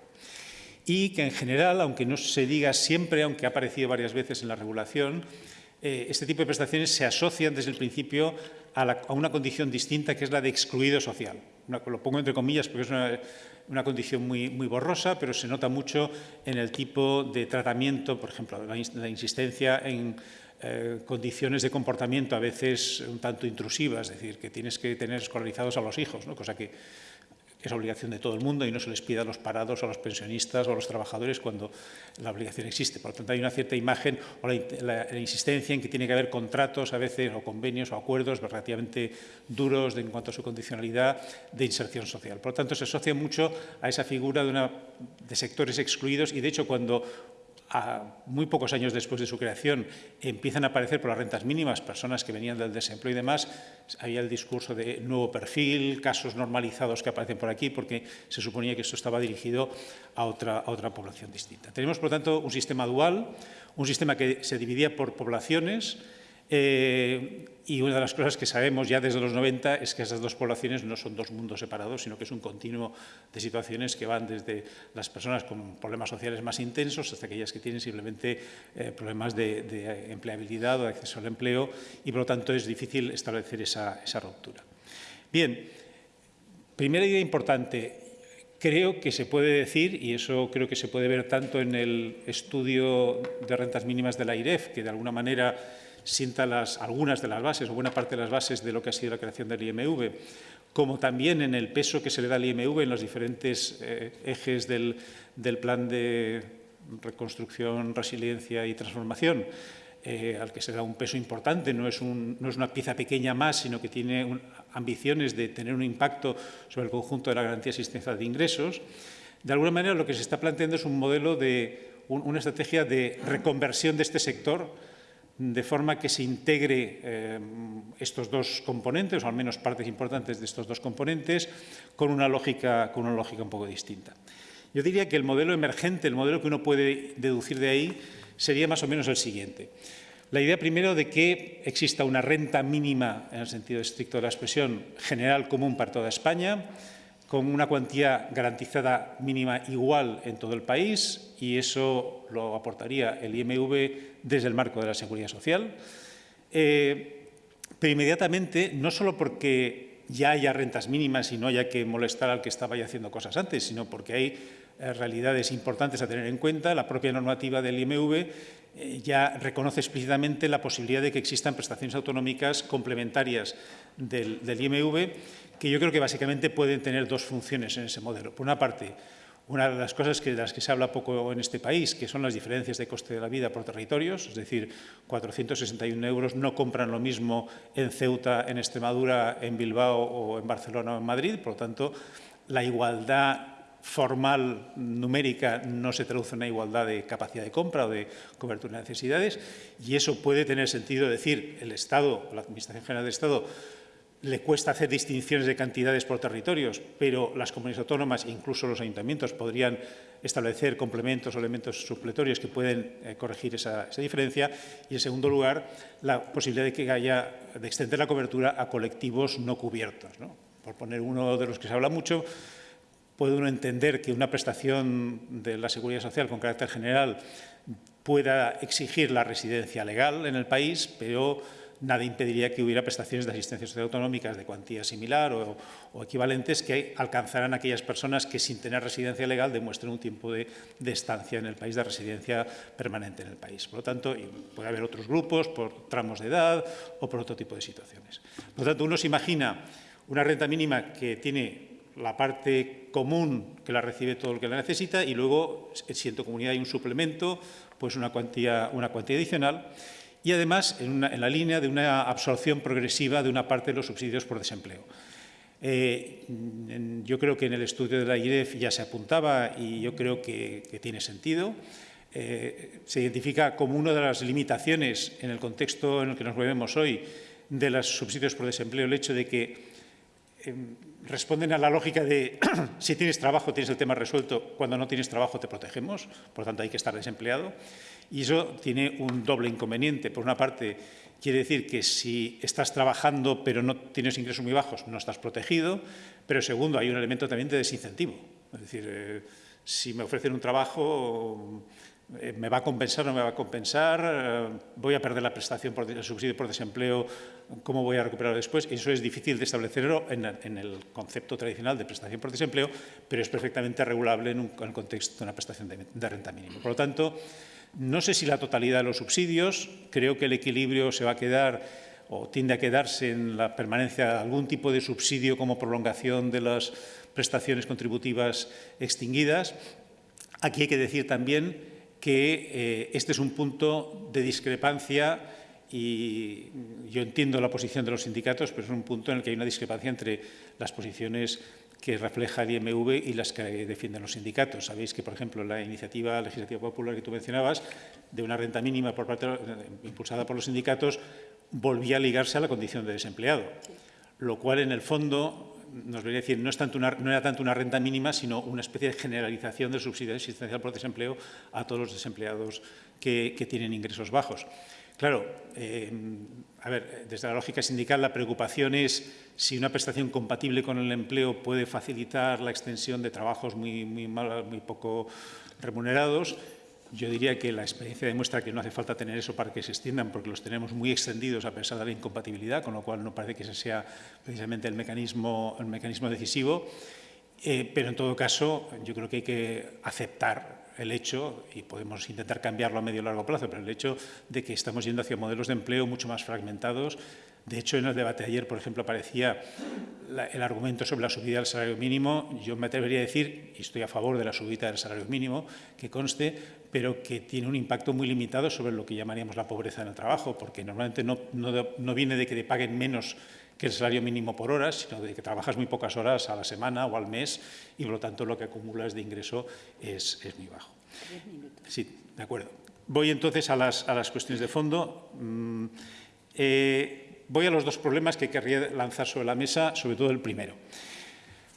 y que en general, aunque no se diga siempre, aunque ha aparecido varias veces en la regulación, eh, este tipo de prestaciones se asocian desde el principio a, la, a, una condición distinta que es la de excluido social. Una, lo pongo entre comillas porque es una, una condición muy, muy, borrosa, pero se nota mucho en el tipo de tratamiento, por ejemplo, la, la insistencia en eh, condiciones de comportamiento a veces un tanto intrusivas, es decir, que tienes que tener escolarizados a los hijos, ¿no? cosa que es obligación de todo el mundo y no se les pide a los parados, a los pensionistas o a los trabajadores cuando la obligación existe. Por lo tanto, hay una cierta imagen o la, insistencia en que tiene que haber contratos a veces o convenios o acuerdos relativamente duros de, en cuanto a su condicionalidad de inserción social. Por lo tanto, se asocia mucho a esa figura de sectores excluidos y, de hecho, cuando muy pocos años después de su creación, empiezan a aparecer por las rentas mínimas personas que venían del desempleo y demás, había el discurso de nuevo perfil, casos normalizados que aparecen por aquí, porque se suponía que esto estaba dirigido a otra, a otra población distinta. Tenemos, por tanto, un sistema dual, un sistema que se dividía por poblaciones, eh, y una de las cosas que sabemos ya desde los 90 es que esas dos poblaciones no son dos mundos separados, sino que es un continuo de situaciones que van desde las personas con problemas sociales más intensos hasta aquellas que tienen simplemente eh, problemas de, empleabilidad o de acceso al empleo y, por lo tanto, es difícil establecer esa, esa ruptura. Bien, primera idea importante. Creo que se puede decir, y eso creo que se puede ver tanto en el estudio de rentas mínimas de la IREF, que de alguna manera sienta algunas de las bases o buena parte de las bases de lo que ha sido la creación del IMV, como también en el peso que se le da al IMV en los diferentes eh, ejes del, plan de reconstrucción, resiliencia y transformación, eh, al que se da un peso importante, no es, una pieza pequeña más, sino que tiene ambiciones de tener un impacto sobre el conjunto de la garantía asistencial de ingresos. De alguna manera, lo que se está planteando es un modelo de un, una estrategia de reconversión de este sector de forma que se integre eh, estos dos componentes, o al menos partes importantes de estos dos componentes, con una, lógica, con una lógica un poco distinta. Yo diría que el modelo emergente, el modelo que uno puede deducir de ahí, sería más o menos el siguiente. La idea primero de que exista una renta mínima, en el sentido estricto de la expresión, general común para toda España, con una cuantía garantizada mínima igual en todo el país y eso lo aportaría el IMV desde el marco de la seguridad social. Eh, pero inmediatamente, no solo porque ya haya rentas mínimas y no haya que molestar al que estaba ya haciendo cosas antes, sino porque hay eh, realidades importantes a tener en cuenta. La propia normativa del IMV eh, ya reconoce explícitamente la posibilidad de que existan prestaciones autonómicas complementarias del, IMV, que yo creo que básicamente pueden tener dos funciones en ese modelo. Por una parte, una de las cosas que, de las que se habla poco en este país, que son las diferencias de coste de la vida por territorios, es decir, 461 euros no compran lo mismo en Ceuta, en Extremadura, en Bilbao o en Barcelona o en Madrid, por lo tanto, la igualdad formal numérica no se traduce en una igualdad de capacidad de compra o de cobertura de necesidades y eso puede tener sentido decir el Estado, la Administración General del Estado, le cuesta hacer distinciones de cantidades por territorios, pero las comunidades autónomas, incluso los ayuntamientos, podrían establecer complementos o elementos supletorios que pueden eh, corregir esa, diferencia. Y, en segundo lugar, la posibilidad de que haya, de extender la cobertura a colectivos no cubiertos. Por poner uno de los que se habla mucho, puede uno entender que una prestación de la Seguridad Social con carácter general pueda exigir la residencia legal en el país, pero nada impediría que hubiera prestaciones de asistencia social autonómicas de cuantía similar o, equivalentes que alcanzaran a aquellas personas que sin tener residencia legal demuestren un tiempo de, estancia en el país, de residencia permanente en el país. Por lo tanto, puede haber otros grupos por tramos de edad o por otro tipo de situaciones. Por lo tanto, uno se imagina una renta mínima que tiene la parte común que la recibe todo el que la necesita y luego, si en tu comunidad hay un suplemento, pues una cuantía, una cuantía adicional y además en, la línea de una absorción progresiva de una parte de los subsidios por desempleo. Eh, yo creo que en el estudio de la IREF ya se apuntaba y yo creo que, tiene sentido. Eh, se identifica como una de las limitaciones en el contexto en el que nos movemos hoy de los subsidios por desempleo el hecho de que eh, responden a la lógica de (clears throat) si tienes trabajo tienes el tema resuelto, cuando no tienes trabajo te protegemos, por tanto hay que estar desempleado. Y eso tiene un doble inconveniente. Por una parte, quiere decir que si estás trabajando pero no tienes ingresos muy bajos, no estás protegido. Pero segundo, hay un elemento también de desincentivo. Es decir, eh, si me ofrecen un trabajo, eh, ¿me va a compensar o no me va a compensar? Eh, ¿Voy a perder la prestación por el subsidio por desempleo? ¿Cómo voy a recuperarlo después? Eso es difícil de establecerlo en, en el concepto tradicional de prestación por desempleo, pero es perfectamente regulable en, un, en el contexto de una prestación de, de renta mínima. Por lo tanto, no sé si la totalidad de los subsidios, creo que el equilibrio se va a quedar o tiende a quedarse en la permanencia de algún tipo de subsidio como prolongación de las prestaciones contributivas extinguidas. Aquí hay que decir también que eh, este es un punto de discrepancia y yo entiendo la posición de los sindicatos, pero es un punto en el que hay una discrepancia entre las posiciones que refleja el IMV y las que defienden los sindicatos. Sabéis que, por ejemplo, la iniciativa legislativa popular que tú mencionabas, de una renta mínima impulsada por los sindicatos, volvía a ligarse a la condición de desempleado, lo cual, en el fondo, nos debería decir, no, es tanto una, no era tanto una renta mínima, sino una especie de generalización del subsidio existencial por desempleo a todos los desempleados que tienen ingresos bajos. Claro, eh, a ver, desde la lógica sindical la preocupación es si una prestación compatible con el empleo puede facilitar la extensión de trabajos muy, mal, muy poco remunerados. Yo diría que la experiencia demuestra que no hace falta tener eso para que se extiendan, porque los tenemos muy extendidos a pesar de la incompatibilidad, con lo cual no parece que ese sea precisamente el mecanismo, el mecanismo decisivo. Eh, pero en todo caso, yo creo que hay que aceptar el hecho, y podemos intentar cambiarlo a medio y largo plazo, pero el hecho de que estamos yendo hacia modelos de empleo mucho más fragmentados. De hecho, en el debate de ayer, por ejemplo, aparecía el argumento sobre la subida del salario mínimo. Yo me atrevería a decir, y estoy a favor de la subida del salario mínimo, que conste, pero que tiene un impacto muy limitado sobre lo que llamaríamos la pobreza en el trabajo, porque normalmente no, no, no viene de que te paguen menos que el salario mínimo por horas, sino de que trabajas muy pocas horas a la semana o al mes y, por lo tanto, lo que acumulas de ingreso es, es muy bajo. Sí, de acuerdo. Voy entonces a las, a las cuestiones de fondo. Mm, eh, voy a los dos problemas que querría lanzar sobre la mesa, sobre todo el primero.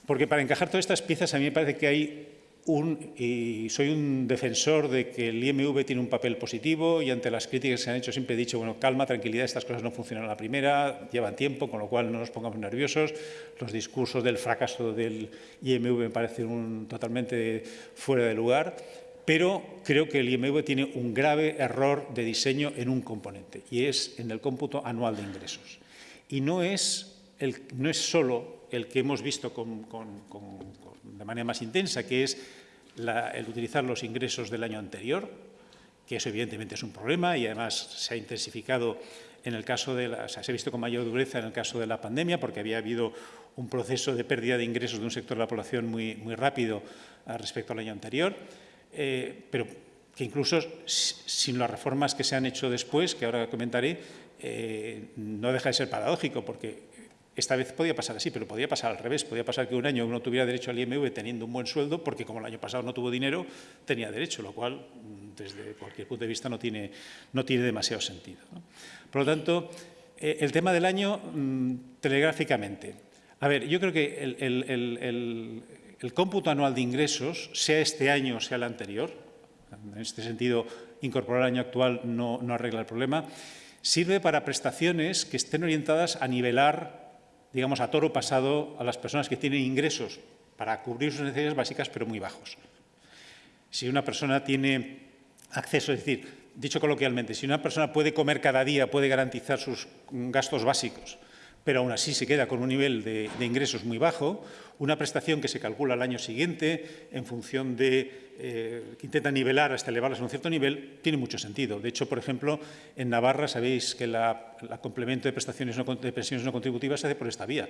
Porque para encajar todas estas piezas a mí me parece que hay un, y soy un defensor de que el IMV tiene un papel positivo y ante las críticas que se han hecho siempre he dicho, bueno, calma, tranquilidad, estas cosas no funcionan a la primera, llevan tiempo, con lo cual no nos pongamos nerviosos. Los discursos del fracaso del IMV me parecen un, totalmente fuera de lugar, pero creo que el IMV tiene un grave error de diseño en un componente y es en el cómputo anual de ingresos. Y no es, el, no es solo el que hemos visto con, con, con, de manera más intensa, que es el utilizar los ingresos del año anterior, que eso evidentemente es un problema y además se ha intensificado en el caso de la, o se ha visto con mayor dureza en el caso de la pandemia, porque había habido un proceso de pérdida de ingresos de un sector de la población muy, muy rápido uh, respecto al año anterior, eh, pero que incluso sin las reformas que se han hecho después, que ahora comentaré, eh, no deja de ser paradójico, porque esta vez podía pasar así, pero podía pasar al revés. Podía pasar que un año uno tuviera derecho al IMV teniendo un buen sueldo, porque como el año pasado no tuvo dinero, tenía derecho, lo cual, mm, desde cualquier punto de vista, no tiene, no tiene demasiado sentido. Por lo tanto, eh, el tema del año, mmm, telegráficamente. A ver, yo creo que el, el, el, el, cómputo anual de ingresos, sea este año o sea el anterior, en este sentido, incorporar el año actual no, no arregla el problema, sirve para prestaciones que estén orientadas a nivelar digamos, a toro pasado a las personas que tienen ingresos para cubrir sus necesidades básicas, pero muy bajos. Si una persona tiene acceso, es decir, dicho coloquialmente, si una persona puede comer cada día, puede garantizar sus gastos básicos, pero aún así se queda con un nivel de, ingresos muy bajo, una prestación que se calcula al año siguiente en función de eh, que intenta nivelar hasta elevarlas a un cierto nivel, tiene mucho sentido. De hecho, por ejemplo, en Navarra sabéis que la, la complemento de prestaciones no, de pensiones no contributivas se hace por esta vía.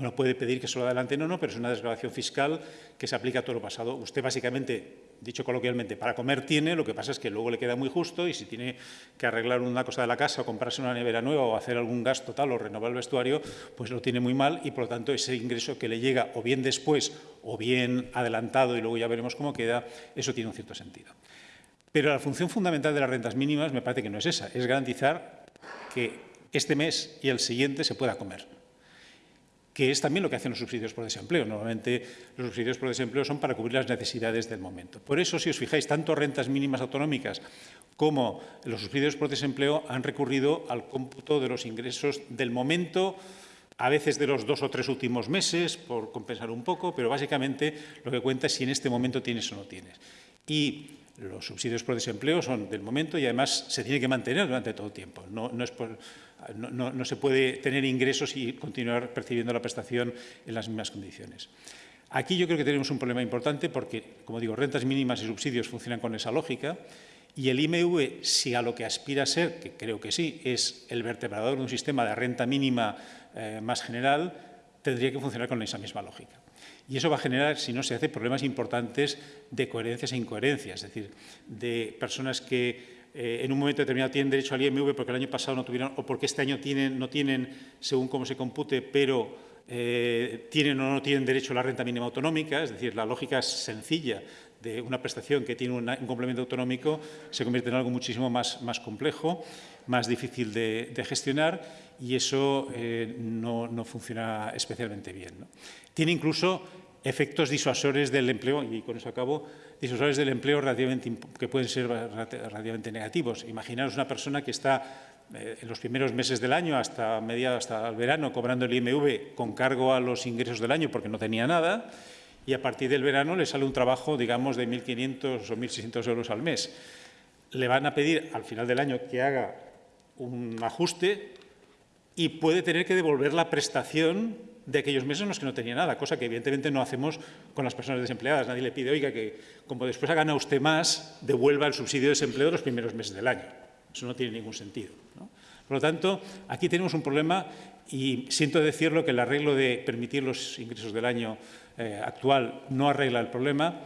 Uno puede pedir que solo adelante no, no, pero es una desgrabación fiscal que se aplica a todo lo pasado. Usted básicamente, dicho coloquialmente, para comer tiene, lo que pasa es que luego le queda muy justo y si tiene que arreglar una cosa de la casa o comprarse una nevera nueva o hacer algún gasto tal o renovar el vestuario, pues lo tiene muy mal y por lo tanto ese ingreso que le llega o bien después o bien adelantado y luego ya veremos cómo queda, eso tiene un cierto sentido. Pero la función fundamental de las rentas mínimas me parece que no es esa, es garantizar que este mes y el siguiente se pueda comer que es también lo que hacen los subsidios por desempleo. Normalmente los subsidios por desempleo son para cubrir las necesidades del momento. Por eso, si os fijáis, tanto rentas mínimas autonómicas como los subsidios por desempleo han recurrido al cómputo de los ingresos del momento, a veces de los dos o tres últimos meses, por compensar un poco, pero básicamente lo que cuenta es si en este momento tienes o no tienes. Y los subsidios por desempleo son del momento y además se tiene que mantener durante todo el tiempo. No, no es por, no, se puede tener ingresos y continuar percibiendo la prestación en las mismas condiciones. Aquí yo creo que tenemos un problema importante porque, como digo, rentas mínimas y subsidios funcionan con esa lógica y el IMV, si a lo que aspira a ser, que creo que sí, es el vertebrador de un sistema de renta mínima eh, más general, tendría que funcionar con esa misma lógica. Y eso va a generar, si no se hace, problemas importantes de coherencias e incoherencias, es decir, de personas que eh, en un momento determinado tienen derecho al IMV porque el año pasado no tuvieron, o porque este año no tienen, según cómo se compute, pero eh, tienen o no tienen derecho a la renta mínima autonómica, es decir, la lógica sencilla de una prestación que tiene un complemento autonómico se convierte en algo muchísimo más, más complejo, más difícil de, gestionar y eso eh, no, no, funciona especialmente bien. Tiene incluso efectos disuasores del empleo, y con eso acabo, disuasores del empleo relativamente, que pueden ser relativamente negativos. Imaginaros una persona que está eh, en los primeros meses del año hasta, media, hasta el verano cobrando el IMV con cargo a los ingresos del año porque no tenía nada y a partir del verano le sale un trabajo, digamos, de 1.500 o 1.600 euros al mes. Le van a pedir al final del año que haga un ajuste y puede tener que devolver la prestación de aquellos meses en los que no tenía nada, cosa que evidentemente no hacemos con las personas desempleadas. Nadie le pide, oiga, que como después ha ganado usted más, devuelva el subsidio de desempleo de los primeros meses del año. Eso no tiene ningún sentido. Por lo tanto, aquí tenemos un problema y siento decirlo que el arreglo de permitir los ingresos del año eh, actual no arregla el problema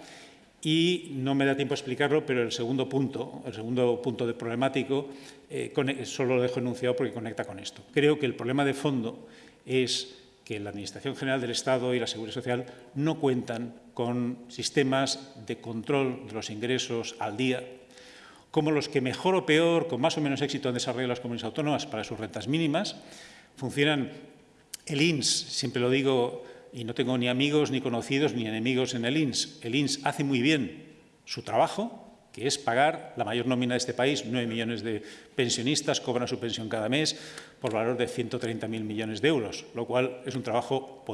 y no me da tiempo a explicarlo, pero el segundo punto, el segundo punto de problemático, eh, solo lo dejo enunciado porque conecta con esto. Creo que el problema de fondo es que la Administración General del Estado y la Seguridad Social no cuentan con sistemas de control de los ingresos al día, como los que mejor o peor, con más o menos éxito han desarrollado las comunidades autónomas para sus rentas mínimas. Funcionan el INS, siempre lo digo, y no tengo ni amigos, ni conocidos, ni enemigos en el INS. El INS hace muy bien su trabajo, que es pagar la mayor nómina de este país, 9 millones de pensionistas cobran su pensión cada mes por valor de 130.000 millones de euros, lo cual es un trabajo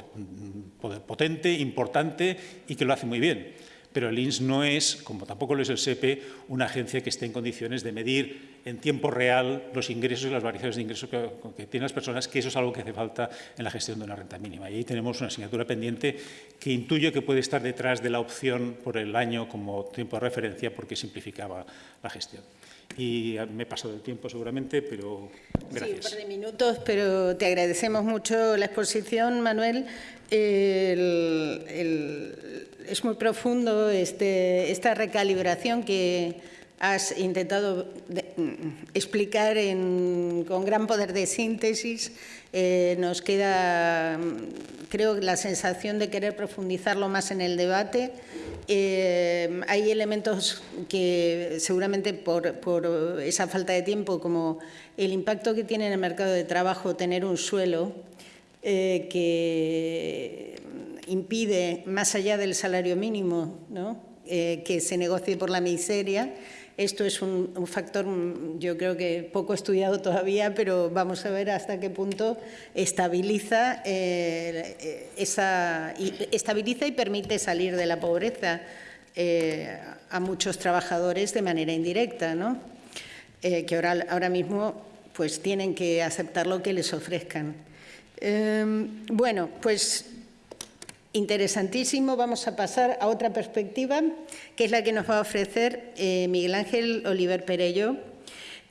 potente, importante y que lo hace muy bien pero el INS no es, como tampoco lo es el SEPE, una agencia que esté en condiciones de medir en tiempo real los ingresos y las variaciones de ingresos que, tienen las personas, que eso es algo que hace falta en la gestión de una renta mínima. Y ahí tenemos una asignatura pendiente que intuyo que puede estar detrás de la opción por el año como tiempo de referencia porque simplificaba la gestión. Y me he pasado el tiempo seguramente, pero gracias. Sí, un par de minutos, pero te agradecemos mucho la exposición, Manuel. el, es muy profundo este, esta recalibración que has intentado mm, explicar con gran poder de síntesis. Eh, nos queda, mm, creo, la sensación de querer profundizarlo más en el debate. Eh, hay elementos que seguramente por, esa falta de tiempo, como el impacto que tiene en el mercado de trabajo tener un suelo eh, que impide, más allá del salario mínimo, eh, que se negocie por la miseria. Esto es un, factor, yo creo que poco estudiado todavía, pero vamos a ver hasta qué punto estabiliza, eh, y, permite salir de la pobreza eh, a muchos trabajadores de manera indirecta, ¿no? que ahora, ahora mismo pues, tienen que aceptar lo que les ofrezcan. bueno, pues interesantísimo. Vamos a pasar a otra perspectiva, que es la que nos va a ofrecer eh, Miguel Ángel Oliver Perello,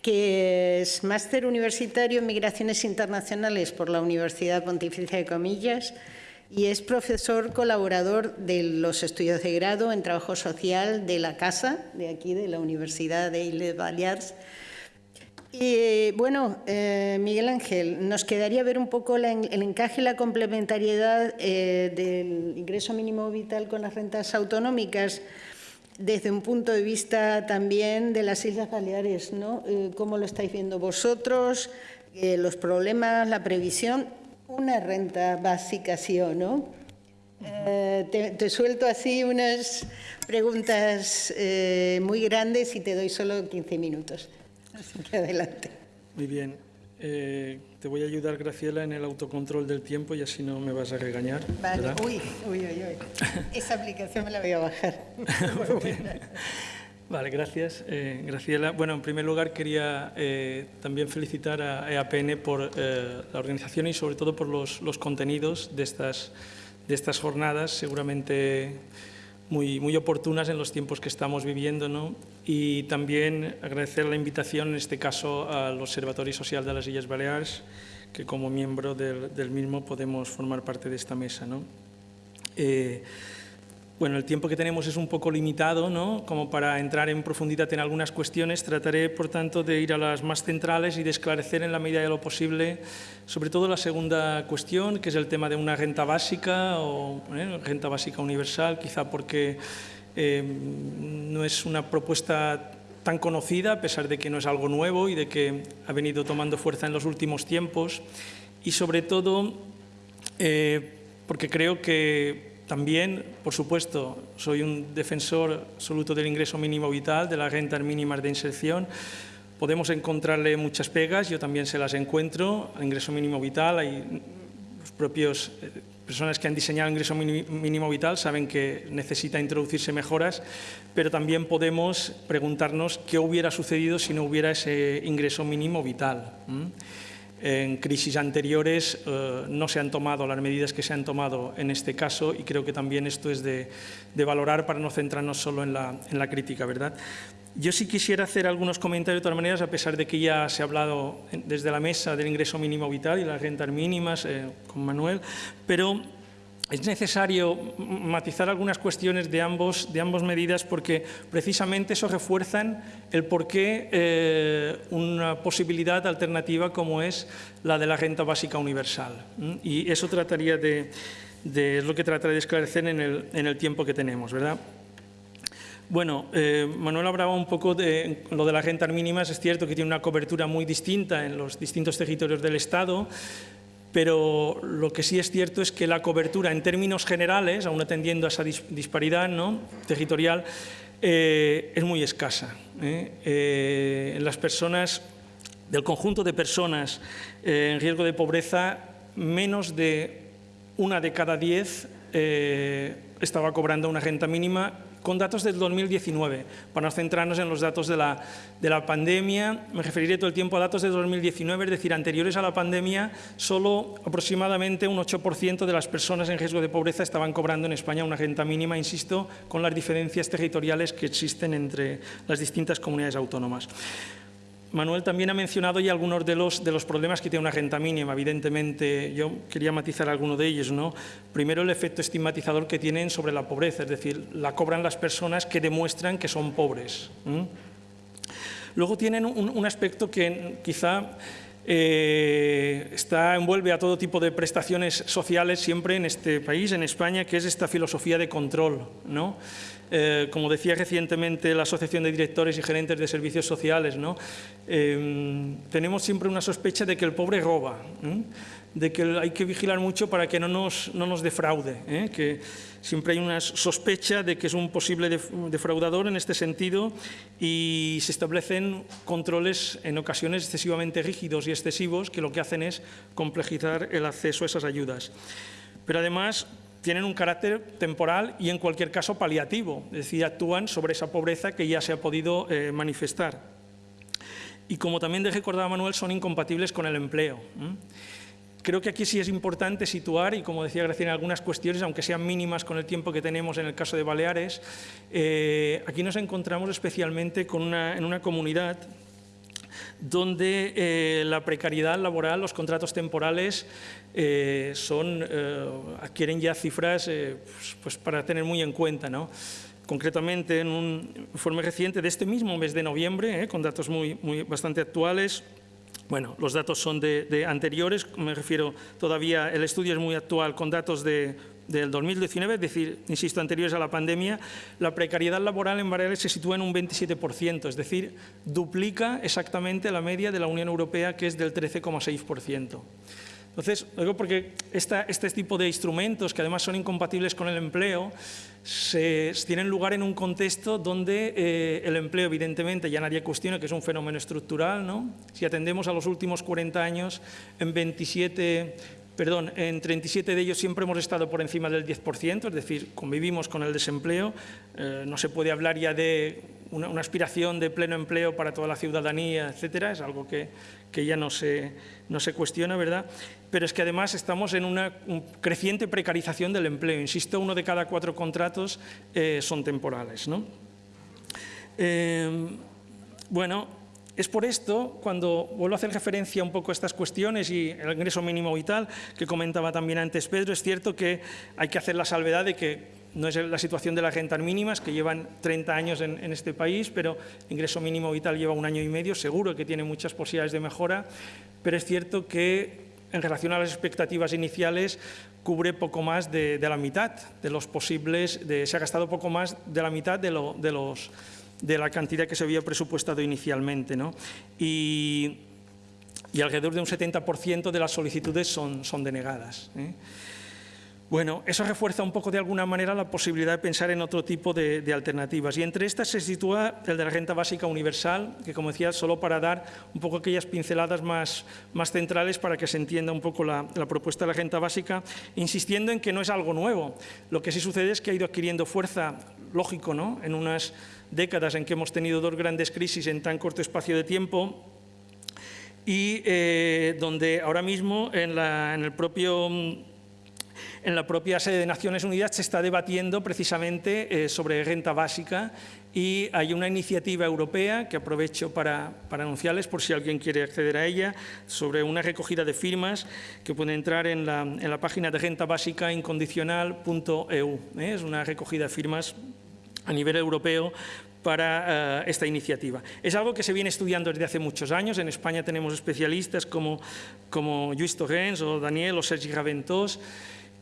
que es máster universitario en Migraciones Internacionales por la Universidad Pontificia de Comillas y es profesor colaborador de los estudios de grado en trabajo social de la Casa, de aquí, de la Universidad de Illes Balears, y bueno, eh, Miguel Ángel, nos quedaría ver un poco el encaje y la complementariedad eh, del ingreso mínimo vital con las rentas autonómicas desde un punto de vista también de las Islas Baleares, ¿no? Eh, ¿Cómo lo estáis viendo vosotros? los problemas, la previsión, una renta básica, sí o no. Te, te, suelto así unas preguntas muy grandes y te doy solo 15 minutos. Así que adelante. Muy bien. Eh, te voy a ayudar, Graciela, en el autocontrol del tiempo y así no me vas a regañar. Vale, uy, uy, uy, uy. Esa aplicación me la voy a bajar. (laughs) Vale, gracias, eh, Graciela. Bueno, en primer lugar quería eh, también felicitar a EAPN por la organización y sobre todo por los, los contenidos de estas, de estas jornadas. Seguramente muy, muy oportunas en los tiempos que estamos viviendo. ¿no? Y también agradecer la invitación, en este caso, al Observatorio Social de las Islas Baleares, que como miembro del, del mismo podemos formar parte de esta mesa. ¿no? Eh, bueno, el tiempo que tenemos es un poco limitado, ¿no? Como para entrar en profundidad en algunas cuestiones, trataré, por tanto, de ir a las más centrales y de esclarecer en la medida de lo posible, sobre todo la segunda cuestión, que es el tema de una renta básica o ¿eh? renta básica universal, quizá porque eh, no es una propuesta tan conocida, a pesar de que no es algo nuevo y de que ha venido tomando fuerza en los últimos tiempos, y sobre todo eh, porque creo que también, por supuesto, soy un defensor absoluto del ingreso mínimo vital, de las rentas mínimas de inserción. Podemos encontrarle muchas pegas, yo también se las encuentro. al ingreso mínimo vital, hay los propios eh, personas que han diseñado el ingreso mínimo vital saben que necesita introducirse mejoras, pero también podemos preguntarnos qué hubiera sucedido si no hubiera ese ingreso mínimo vital. En crisis anteriores eh, no se han tomado las medidas que se han tomado en este caso y creo que también esto es de, valorar para no centrarnos solo en la, crítica. ¿verdad? Yo sí quisiera hacer algunos comentarios de todas maneras, a pesar de que ya se ha hablado desde la mesa del ingreso mínimo vital y las rentas mínimas eh, con Manuel, pero es necesario matizar algunas cuestiones de ambas medidas porque precisamente eso refuerzan el por qué eh, una posibilidad alternativa como es la de la renta básica universal. Y eso trataría de, es lo que trataré de esclarecer en el, en el tiempo que tenemos. ¿verdad? Bueno, eh, Manuel hablaba un poco de lo de las rentas mínimas. Es cierto que tiene una cobertura muy distinta en los distintos territorios del Estado pero lo que sí es cierto es que la cobertura en términos generales, aún atendiendo a esa disparidad ¿no? territorial, eh, es muy escasa. ¿eh? Eh, las personas, del conjunto de personas en riesgo de pobreza, menos de una de cada diez estaba cobrando una renta mínima con datos del 2019. Para no centrarnos en los datos de la, de la pandemia, me referiré todo el tiempo a datos de 2019, es decir, anteriores a la pandemia, solo aproximadamente un 8% de las personas en riesgo de pobreza estaban cobrando en España una renta mínima, insisto, con las diferencias territoriales que existen entre las distintas comunidades autónomas. Manuel también ha mencionado ya algunos de los, de los problemas que tiene una renta mínima. Evidentemente, yo quería matizar alguno de ellos. ¿no? Primero, el efecto estigmatizador que tienen sobre la pobreza, es decir, la cobran las personas que demuestran que son pobres. Luego tienen un, aspecto que quizá eh, está, envuelve a todo tipo de prestaciones sociales siempre en este país, en España, que es esta filosofía de control. ¿no? Eh, como decía recientemente la Asociación de Directores y Gerentes de Servicios Sociales, ¿no? Em, tenemos siempre una sospecha de que el pobre roba, de que hay que vigilar mucho para que no nos, no nos defraude, ¿eh? que siempre hay una sospecha de que es un posible defraudador en este sentido y se establecen controles en ocasiones excesivamente rígidos y excesivos que lo que hacen es complejizar el acceso a esas ayudas. Pero además tienen un carácter temporal y en cualquier caso paliativo, es decir, actúan sobre esa pobreza que ya se ha podido eh, manifestar. Y como también recordaba Manuel, son incompatibles con el empleo. Creo que aquí sí es importante situar, y como decía Graciela, algunas cuestiones, aunque sean mínimas con el tiempo que tenemos en el caso de Baleares, eh, aquí nos encontramos especialmente con en una comunidad donde eh, la precariedad laboral, los contratos temporales, eh, son, eh, adquieren ya cifras pues, pues, para tener muy en cuenta. ¿no? Concretamente, en un informe reciente de este mismo mes de noviembre, con datos muy, muy, bastante actuales, bueno, los datos son de, de, anteriores, me refiero todavía, el estudio es muy actual con datos de del 2019, es decir, insisto, anteriores a la pandemia, la precariedad laboral en Baleares se sitúa en un 27%, es decir, duplica exactamente la media de la Unión Europea, que es del 13,6%. Entonces, digo porque este tipo de instrumentos, que además son incompatibles con el empleo, se, tienen lugar en un contexto donde eh, el empleo, evidentemente, ya nadie cuestiona que es un fenómeno estructural. ¿no? Si atendemos a los últimos 40 años, en 27 Perdón, en 37 de ellos siempre hemos estado por encima del 10%, es decir, convivimos con el desempleo. Eh, no se puede hablar ya de una, aspiración de pleno empleo para toda la ciudadanía, etcétera, es algo que, ya no se, no se, cuestiona, ¿verdad? Pero es que además estamos en una creciente precarización del empleo. Insisto, uno de cada cuatro contratos eh, son temporales. ¿no? Eh, bueno, es por esto, cuando vuelvo a hacer referencia un poco a estas cuestiones y el ingreso mínimo vital, que comentaba también antes Pedro, es cierto que hay que hacer la salvedad de que no es la situación de las rentas mínimas, que llevan 30 años en, este país, pero ingreso mínimo vital lleva un año y medio, seguro que tiene muchas posibilidades de mejora, pero es cierto que en relación a las expectativas iniciales cubre poco más de, la mitad de los posibles, se ha gastado poco más de la mitad de la cantidad que se había presupuestado inicialmente. ¿no? Y, alrededor de un 70% de las solicitudes son, son denegadas. ¿eh? Bueno, eso refuerza un poco de alguna manera la posibilidad de pensar en otro tipo de, alternativas. Y entre estas se sitúa el de la renta básica universal, que como decía, solo para dar un poco aquellas pinceladas más, centrales para que se entienda un poco la, propuesta de la renta básica, insistiendo en que no es algo nuevo. Lo que sí sucede es que ha ido adquiriendo fuerza, lógico, ¿no? en unas décadas en que hemos tenido dos grandes crisis en tan corto espacio de tiempo y eh, donde ahora mismo en, en, el propio, en, la propia sede de Naciones Unidas se está debatiendo precisamente eh, sobre renta básica y hay una iniciativa europea que aprovecho para, para, anunciarles por si alguien quiere acceder a ella, sobre una recogida de firmas que puede entrar en la, en la página de renta básica incondicional.eu. ¿eh? Es una recogida de firmas a nivel europeo para eh, esta iniciativa. Es algo que se viene estudiando desde hace muchos años. En España tenemos especialistas como, como Lluís Torrens o Daniel o Sergi Raventós.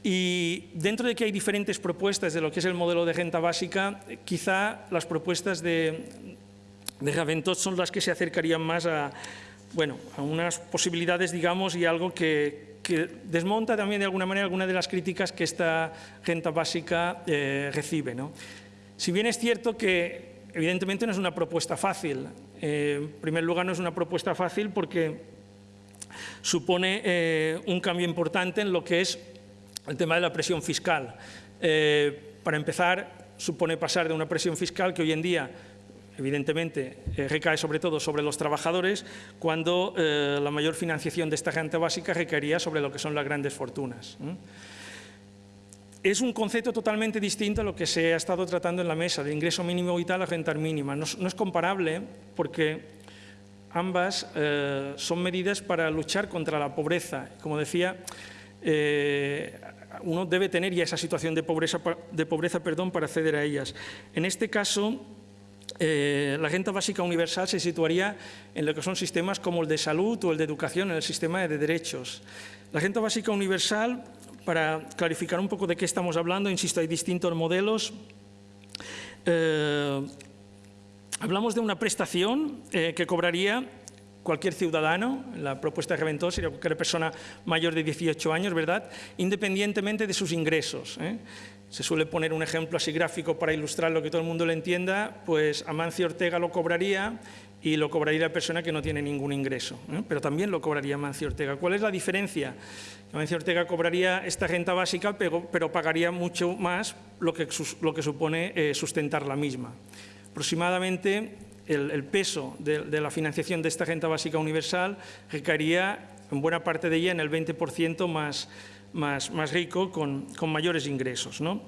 Y dentro de que hay diferentes propuestas de lo que es el modelo de renta básica, quizá las propuestas de, de Raventós son las que se acercarían más a, bueno, a unas posibilidades, digamos, y algo que, que desmonta también de alguna manera algunas de las críticas que esta renta básica eh, recibe. ¿no? Si bien es cierto que evidentemente no es una propuesta fácil, eh, en primer lugar no es una propuesta fácil porque supone eh, un cambio importante en lo que es el tema de la presión fiscal. para empezar, supone pasar de una presión fiscal que hoy en día evidentemente, eh, recae sobre todo sobre los trabajadores, cuando eh, la mayor financiación de esta gente básica recaería sobre lo que son las grandes fortunas. Es un concepto totalmente distinto a lo que se ha estado tratando en la mesa, de ingreso mínimo vital a renta mínima. No, es comparable porque ambas eh, son medidas para luchar contra la pobreza. Como decía, uno debe tener ya esa situación de pobreza, de pobreza perdón, para acceder a ellas. En este caso, eh, la renta básica universal se situaría en lo que son sistemas como el de salud o el de educación, en el sistema de derechos. La renta básica universal, para clarificar un poco de qué estamos hablando, insisto, hay distintos modelos. Eh, hablamos de una prestación eh, que cobraría cualquier ciudadano, la propuesta de Reventó sería cualquier persona mayor de 18 años, ¿verdad?, independientemente de sus ingresos. Se suele poner un ejemplo así gráfico para ilustrar lo que todo el mundo le entienda, pues Amancio Ortega lo cobraría y lo cobraría la persona que no tiene ningún ingreso, pero también lo cobraría Amancio Ortega. ¿Cuál es la diferencia? Amancio Ortega cobraría esta renta básica, pero, pagaría mucho más lo que, lo que supone eh, sustentar la misma. Aproximadamente el, peso de, la financiación de esta renta básica universal recaería en buena parte de ella en el 20% más, rico, con, mayores ingresos. ¿no?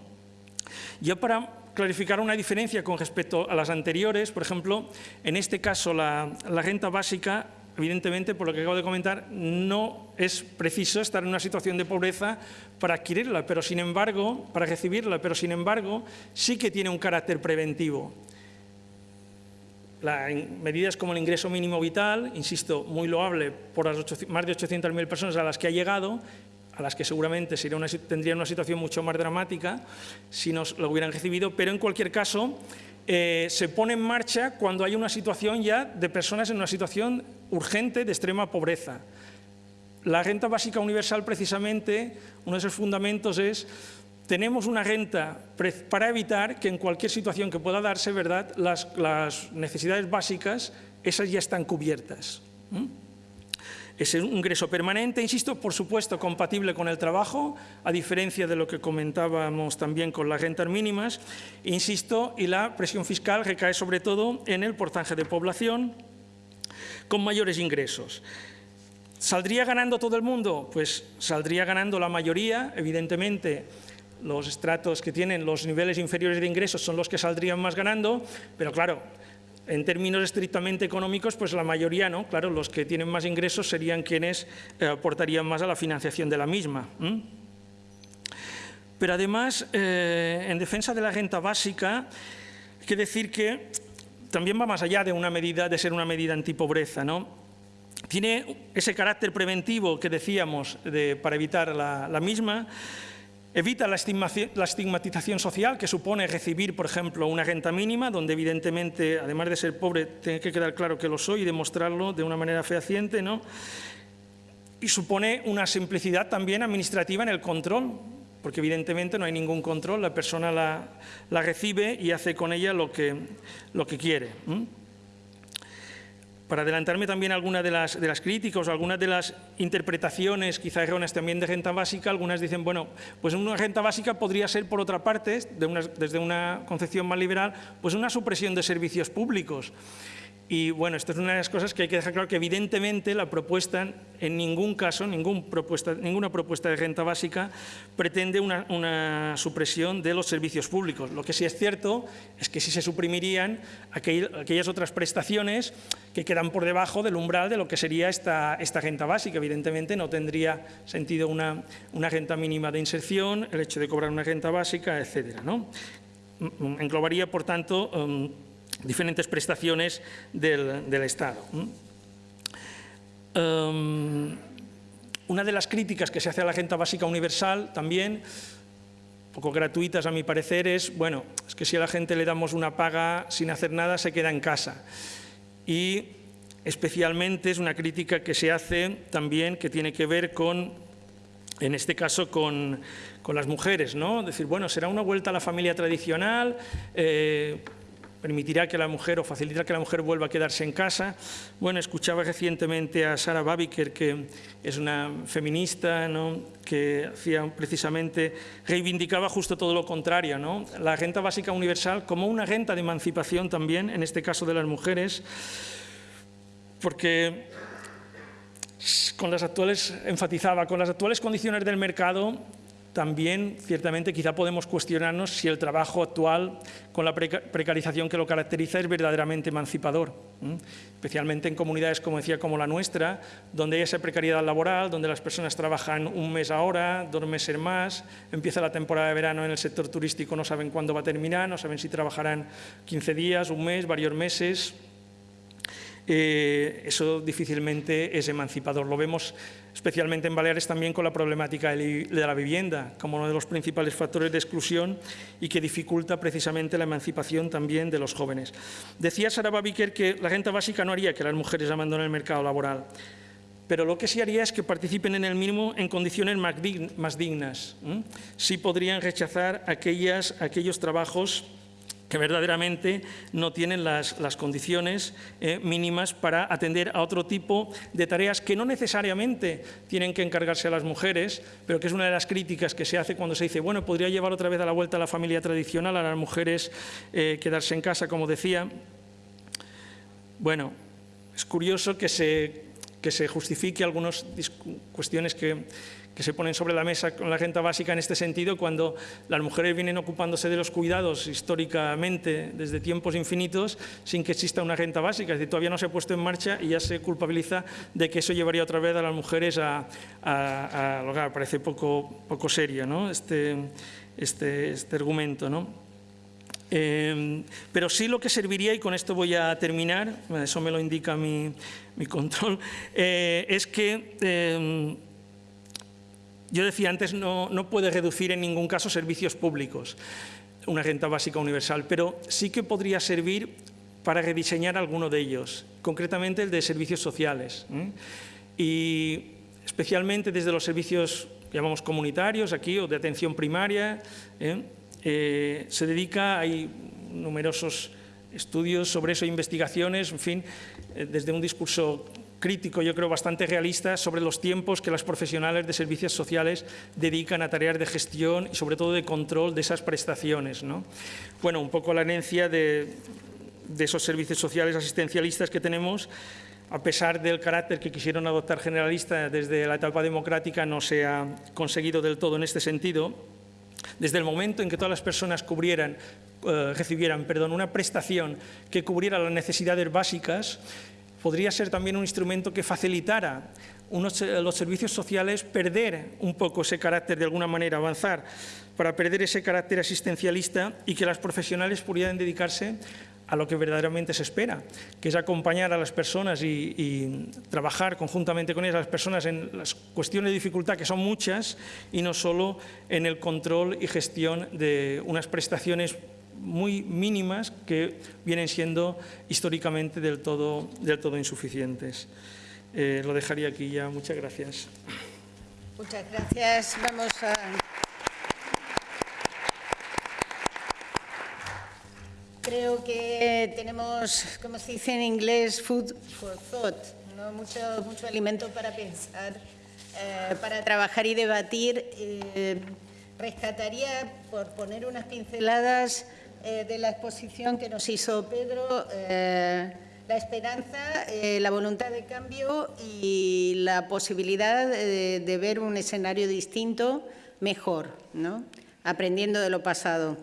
Ya para clarificar una diferencia con respecto a las anteriores, por ejemplo, en este caso la, renta básica, evidentemente, por lo que acabo de comentar, no es preciso estar en una situación de pobreza para adquirirla, pero sin embargo, para recibirla, pero sin embargo, sí que tiene un carácter preventivo. Medidas como el ingreso mínimo vital, insisto, muy loable por las más de 800.000 personas a las que ha llegado, a las que seguramente sería una, tendrían una situación mucho más dramática si nos lo hubieran recibido, pero en cualquier caso eh, se pone en marcha cuando hay una situación ya de personas en una situación urgente de extrema pobreza. La renta básica universal, precisamente, uno de sus fundamentos es tenemos una renta para evitar que en cualquier situación que pueda darse, ¿verdad?, las, necesidades básicas, esas ya están cubiertas. Es un ingreso permanente, insisto, por supuesto, compatible con el trabajo, a diferencia de lo que comentábamos también con las rentas mínimas, insisto, y la presión fiscal recae sobre todo en el porcentaje de población con mayores ingresos. ¿Saldría ganando todo el mundo? Pues saldría ganando la mayoría, evidentemente, los estratos que tienen los niveles inferiores de ingresos son los que saldrían más ganando, pero claro, en términos estrictamente económicos, pues la mayoría no, claro, los que tienen más ingresos serían quienes eh, aportarían más a la financiación de la misma. Pero además, eh, en defensa de la renta básica, hay que decir que también va más allá de una medida, de ser una medida antipobreza, ¿no? Tiene ese carácter preventivo que decíamos para evitar la misma, Evita la estigmatización social que supone recibir, por ejemplo, una renta mínima, donde evidentemente, además de ser pobre, tiene que quedar claro que lo soy y demostrarlo de una manera fehaciente, ¿no? Y supone una simplicidad también administrativa en el control, porque evidentemente no hay ningún control, la persona la, recibe y hace con ella lo que, lo que quiere para adelantarme también a algunas de las, críticas, algunas de las interpretaciones quizá erróneas también de renta básica, algunas dicen, bueno, pues una renta básica podría ser, por otra parte, desde una concepción más liberal, pues una supresión de servicios públicos. Y bueno, esto es una de las cosas que hay que dejar claro que evidentemente la propuesta en ningún caso, ninguna propuesta de renta básica pretende una, supresión de los servicios públicos. Lo que sí es cierto es que sí se suprimirían aquellas otras prestaciones que quedan por debajo del umbral de lo que sería esta, esta renta básica. Evidentemente no tendría sentido una, una renta mínima de inserción, el hecho de cobrar una renta básica, etcétera. ¿no? Englobaría, por tanto, um, diferentes prestaciones del, Estado. Em, una de las críticas que se hace a la renta básica universal también, poco gratuitas a mi parecer, es, bueno, es que si a la gente le damos una paga sin hacer nada, se queda en casa. Y especialmente es una crítica que se hace también que tiene que ver con en este caso con, las mujeres, ¿no? Decir, bueno, será una vuelta a la familia tradicional, eh, permitirá que la mujer o facilitará que la mujer vuelva a quedarse en casa. Bueno, escuchaba recientemente a Sara Babiker, que es una feminista, que hacía precisamente, reivindicaba justo todo lo contrario, ¿no? la renta básica universal como una renta de emancipación también, en este caso de las mujeres, porque con las actuales, enfatizaba, con las actuales condiciones del mercado, también, ciertamente, quizá podemos cuestionarnos si el trabajo actual, con la precarización que lo caracteriza, es verdaderamente emancipador, especialmente en comunidades, como decía, como la nuestra, donde hay esa precariedad laboral, donde las personas trabajan un mes ahora, dos meses más, empieza la temporada de verano en el sector turístico, no saben cuándo va a terminar, no saben si trabajarán 15 días, un mes, varios meses, eh, eso difícilmente es emancipador. Lo vemos especialmente en Baleares también con la problemática de la vivienda como uno de los principales factores de exclusión y que dificulta precisamente la emancipación también de los jóvenes. Decía Sara Babiker que la renta básica no haría que las mujeres abandonen el mercado laboral, pero lo que sí haría es que participen en el mínimo en condiciones más dignas. Sí podrían rechazar aquellas, aquellos trabajos que verdaderamente no tienen las, condiciones eh, mínimas para atender a otro tipo de tareas que no necesariamente tienen que encargarse a las mujeres, pero que es una de las críticas que se hace cuando se dice, bueno, podría llevar otra vez a la vuelta a la familia tradicional, a las mujeres eh, quedarse en casa, como decía. Bueno, es curioso que se, que se justifique algunas cuestiones que que se ponen sobre la mesa con la renta básica en este sentido, cuando las mujeres vienen ocupándose de los cuidados históricamente desde tiempos infinitos sin que exista una renta básica. Es decir, todavía no se ha puesto en marcha y ya se culpabiliza de que eso llevaría otra vez a las mujeres a, a, a Parece poco, poco serio ¿no? este, este, este argumento. ¿no? Eh, pero sí lo que serviría, y con esto voy a terminar, eso me lo indica mi, mi control, eh, es que eh, yo decía antes, no, no puede reducir en ningún caso servicios públicos, una renta básica universal, pero sí que podría servir para rediseñar alguno de ellos, concretamente el de servicios sociales. Y especialmente desde los servicios, llamamos comunitarios aquí, o de atención primaria, ¿eh? Eh, se dedica, hay numerosos estudios sobre eso, investigaciones, en fin, eh, desde un discurso crítico, yo creo bastante realista, sobre los tiempos que las profesionales de servicios sociales dedican a tareas de gestión y sobre todo de control de esas prestaciones. ¿no? Bueno, un poco la herencia de, esos servicios sociales asistencialistas que tenemos, a pesar del carácter que quisieron adoptar generalista desde la etapa democrática, no se ha conseguido del todo en este sentido. Desde el momento en que todas las personas cubrieran, eh, recibieran perdón, una prestación que cubriera las necesidades básicas, podría ser también un instrumento que facilitara eh, los servicios sociales perder un poco ese carácter, de alguna manera avanzar, para perder ese carácter asistencialista y que las profesionales pudieran dedicarse a lo que verdaderamente se espera, que es acompañar a las personas y, trabajar conjuntamente con ellas, las personas en las cuestiones de dificultad, que son muchas, y no solo en el control y gestión de unas prestaciones muy mínimas que vienen siendo históricamente del todo, del todo insuficientes. Eh, lo dejaría aquí ya. Muchas gracias. Muchas gracias. Vamos a... Creo que tenemos, como se dice en inglés, food for thought, mucho, mucho alimento para pensar, eh, para trabajar y debatir. Eh, rescataría, por poner unas pinceladas, eh, de la exposición que nos hizo Pedro, eh, la esperanza, eh, la voluntad de cambio y la posibilidad de, ver un escenario distinto, mejor, ¿no? aprendiendo de lo pasado.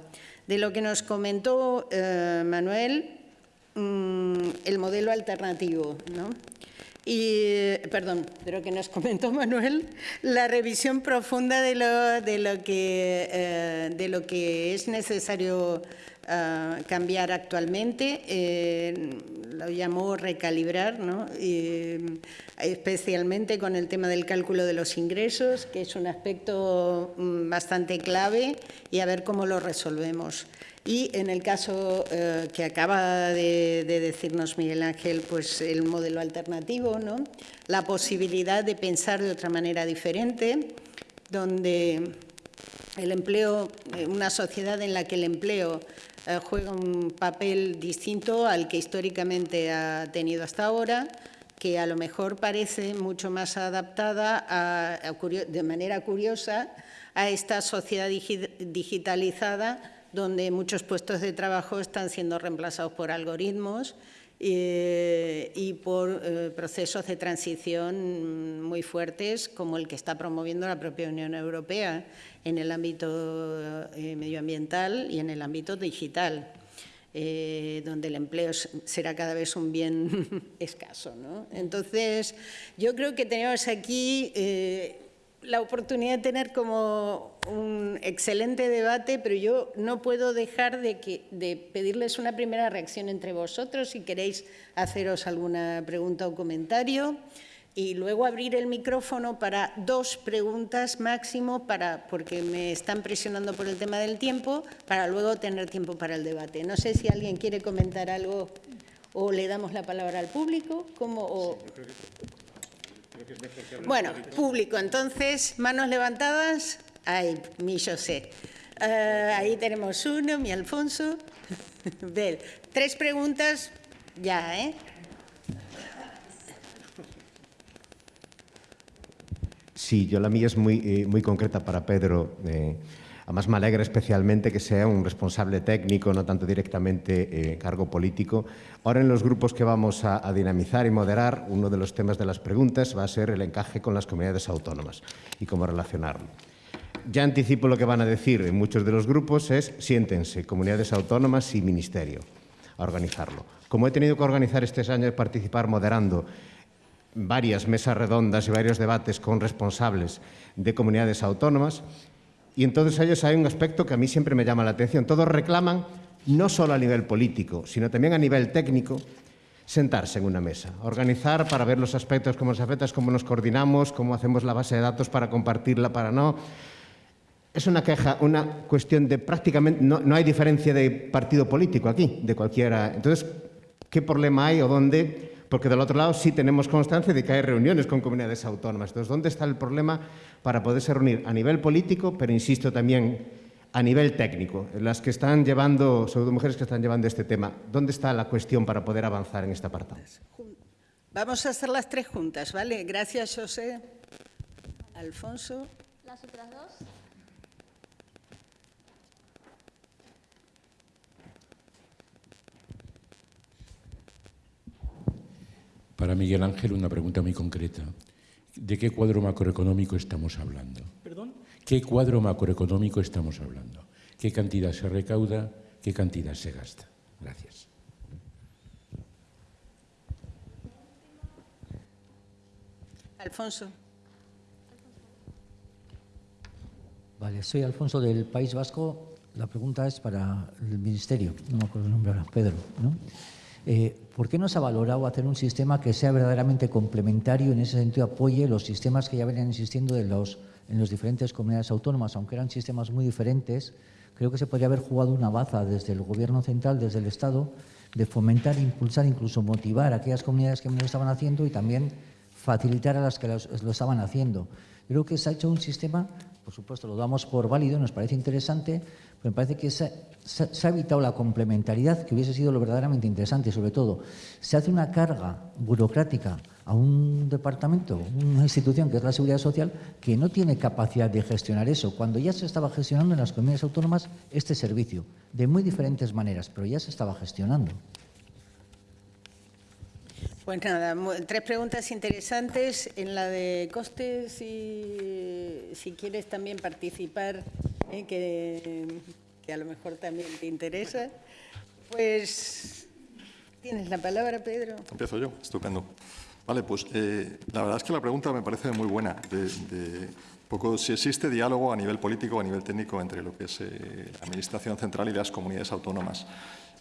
De lo que nos comentó Manuel, mm, el modelo alternativo. ¿no? y, perdón, de lo que nos comentó Manuel, la revisión profunda de lo, de lo, que, de lo que es necesario cambiar actualmente, eh, lo llamó recalibrar, especialmente con el tema del cálculo de los ingresos, que es un aspecto mm, bastante clave, y a ver cómo lo resolvemos. Y en el caso eh, que acaba de, decirnos Miguel Ángel, pues el modelo alternativo, ¿no? la posibilidad de pensar de otra manera diferente, donde el empleo, eh, una sociedad en la que el empleo eh, juega un papel distinto al que históricamente ha tenido hasta ahora, que a lo mejor parece mucho más adaptada de manera curiosa a esta sociedad digitalizada donde muchos puestos de trabajo están siendo reemplazados por algoritmos eh, y por eh, procesos de transición muy fuertes como el que está promoviendo la propia Unión Europea en el ámbito eh, medioambiental y en el ámbito digital, donde el empleo será cada vez un bien (laughs) escaso. Entonces, yo creo que tenemos aquí la oportunidad de tener como un excelente debate, pero yo no puedo dejar de, que, de pedirles una primera reacción entre vosotros, si queréis haceros alguna pregunta o comentario, y luego abrir el micrófono para dos preguntas máximo, para, porque me están presionando por el tema del tiempo, para luego tener tiempo para el debate. No sé si alguien quiere comentar algo o le damos la palabra al público, como, bueno, público, entonces, manos levantadas. Ay, mi José. Uh, ahí tenemos uno, mi Alfonso. (laughs) Ver, tres preguntas ya, ¿eh? Sí, yo la mía es muy, eh, muy concreta para Pedro. Eh, Además, me alegra especialmente que sea un responsable técnico, no tanto directamente eh, cargo político. Ahora, en los grupos que vamos a, a, dinamizar y moderar, uno de los temas de las preguntas va a ser el encaje con las comunidades autónomas y cómo relacionarlo. Ya anticipo lo que van a decir en muchos de los grupos, es siéntense, comunidades autónomas y ministerio, a organizarlo. Como he tenido que organizar este año de participar moderando varias mesas redondas y varios debates con responsables de comunidades autónomas, y entonces ellos hay un aspecto que a mí siempre me llama la atención. Todos reclaman, no solo a nivel político, sino también a nivel técnico, sentarse en una mesa, organizar para ver los aspectos, cómo nos afecta, cómo nos coordinamos, cómo hacemos la base de datos para compartirla, para no. Es una queja, una cuestión de prácticamente, no, no hay diferencia de partido político aquí, de cualquiera. Entonces, ¿qué problema hay o dónde porque del otro lado sí tenemos constancia de que hay reuniones con comunidades autónomas. Entonces, ¿dónde está el problema para poderse reunir a nivel político, pero insisto también a nivel técnico? Las que están llevando, sobre todo mujeres que están llevando este tema, ¿dónde está la cuestión para poder avanzar en esta apartado? Vamos a hacer las tres juntas, ¿vale? Gracias, José. Alfonso. Las otras dos. Para Miguel Ángel, una pregunta muy concreta. ¿De qué cuadro macroeconómico estamos hablando? ¿Perdón? ¿Qué cuadro macroeconómico estamos hablando? ¿Qué cantidad se recauda? ¿Qué cantidad se gasta? Gracias. Alfonso. Vale, soy Alfonso del País Vasco. La pregunta es para el Ministerio, no me acuerdo el nombre ahora, Pedro, ¿no? Eh, ¿Por qué no se ha valorado hacer un sistema que sea verdaderamente complementario en ese sentido apoye los sistemas que ya venían existiendo en las diferentes comunidades autónomas? Aunque eran sistemas muy diferentes, creo que se podría haber jugado una baza desde el Gobierno central, desde el Estado, de fomentar, impulsar, incluso motivar a aquellas comunidades que no estaban haciendo y también facilitar a las que lo estaban haciendo. Creo que se ha hecho un sistema, por supuesto lo damos por válido, nos parece interesante, me parece que se, ha evitado la complementariedad, que hubiese sido lo verdaderamente interesante. Sobre todo, se hace una carga burocrática a un departamento, una institución que es la Seguridad Social, que no tiene capacidad de gestionar eso, cuando ya se estaba gestionando en las comunidades autónomas este servicio, de muy diferentes maneras, pero ya se estaba gestionando. Pues nada, tres preguntas interesantes. En la de costes, si, si quieres también participar ¿eh? que, a lo mejor también te interesa. Pues tienes la palabra, Pedro. Empiezo yo, estupendo. Vale, pues eh, la verdad es que la pregunta me parece muy buena. De, poco si existe diálogo a nivel político a nivel técnico entre lo que es eh, la Administración Central y las comunidades autónomas.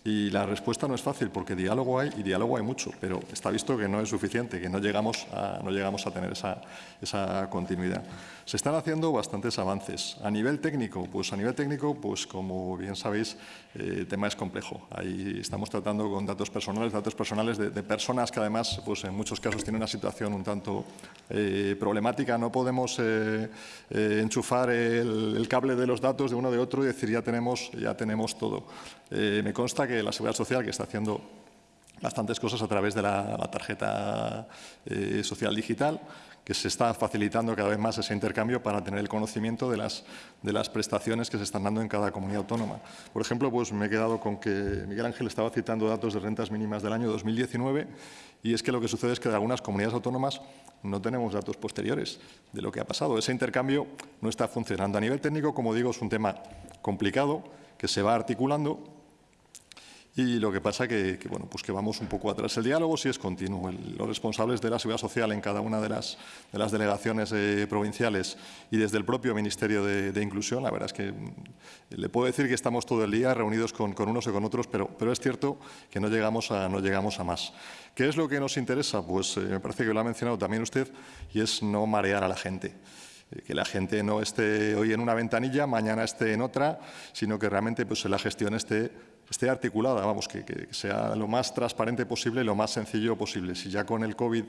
Y la respuesta no es fácil porque diálogo hay y diálogo hay mucho, pero está visto que no es suficiente, que no llegamos a, no llegamos a tener esa, esa continuidad. Se están haciendo bastantes avances. A nivel técnico, pues a nivel técnico, pues como bien sabéis, eh, el tema es complejo. Ahí estamos tratando con datos personales, datos personales de, personas que además, pues en muchos casos tienen una situación un tanto eh, problemática. No podemos eh, eh enchufar el, el, cable de los datos de uno de otro y decir ya tenemos, ya tenemos todo. Eh, me consta que la Seguridad Social, que está haciendo bastantes cosas a través de la, tarjeta eh, social digital, que se está facilitando cada vez más ese intercambio para tener el conocimiento de las, de las prestaciones que se están dando en cada comunidad autónoma. Por ejemplo, pues me he quedado con que Miguel Ángel estaba citando datos de rentas mínimas del año 2019 y es que lo que sucede es que de algunas comunidades autónomas no tenemos datos posteriores de lo que ha pasado. Ese intercambio no está funcionando. A nivel técnico, como digo, es un tema complicado que se va articulando y lo que pasa que, que, bueno, pues que vamos un poco atrás. El diálogo sí es continuo. El, los responsables de la seguridad social en cada una de las, de las delegaciones eh, provinciales y desde el propio Ministerio de, de, Inclusión, la verdad es que mm, le puedo decir que estamos todo el día reunidos con, con unos y con otros, pero, pero, es cierto que no llegamos, a, no llegamos a más. ¿Qué es lo que nos interesa? Pues eh, me parece que lo ha mencionado también usted y es no marear a la gente eh, que la gente no esté hoy en una ventanilla, mañana esté en otra, sino que realmente pues, la gestión esté esté articulada, vamos, que, que, sea lo más transparente posible y lo más sencillo posible. Si ya con el COVID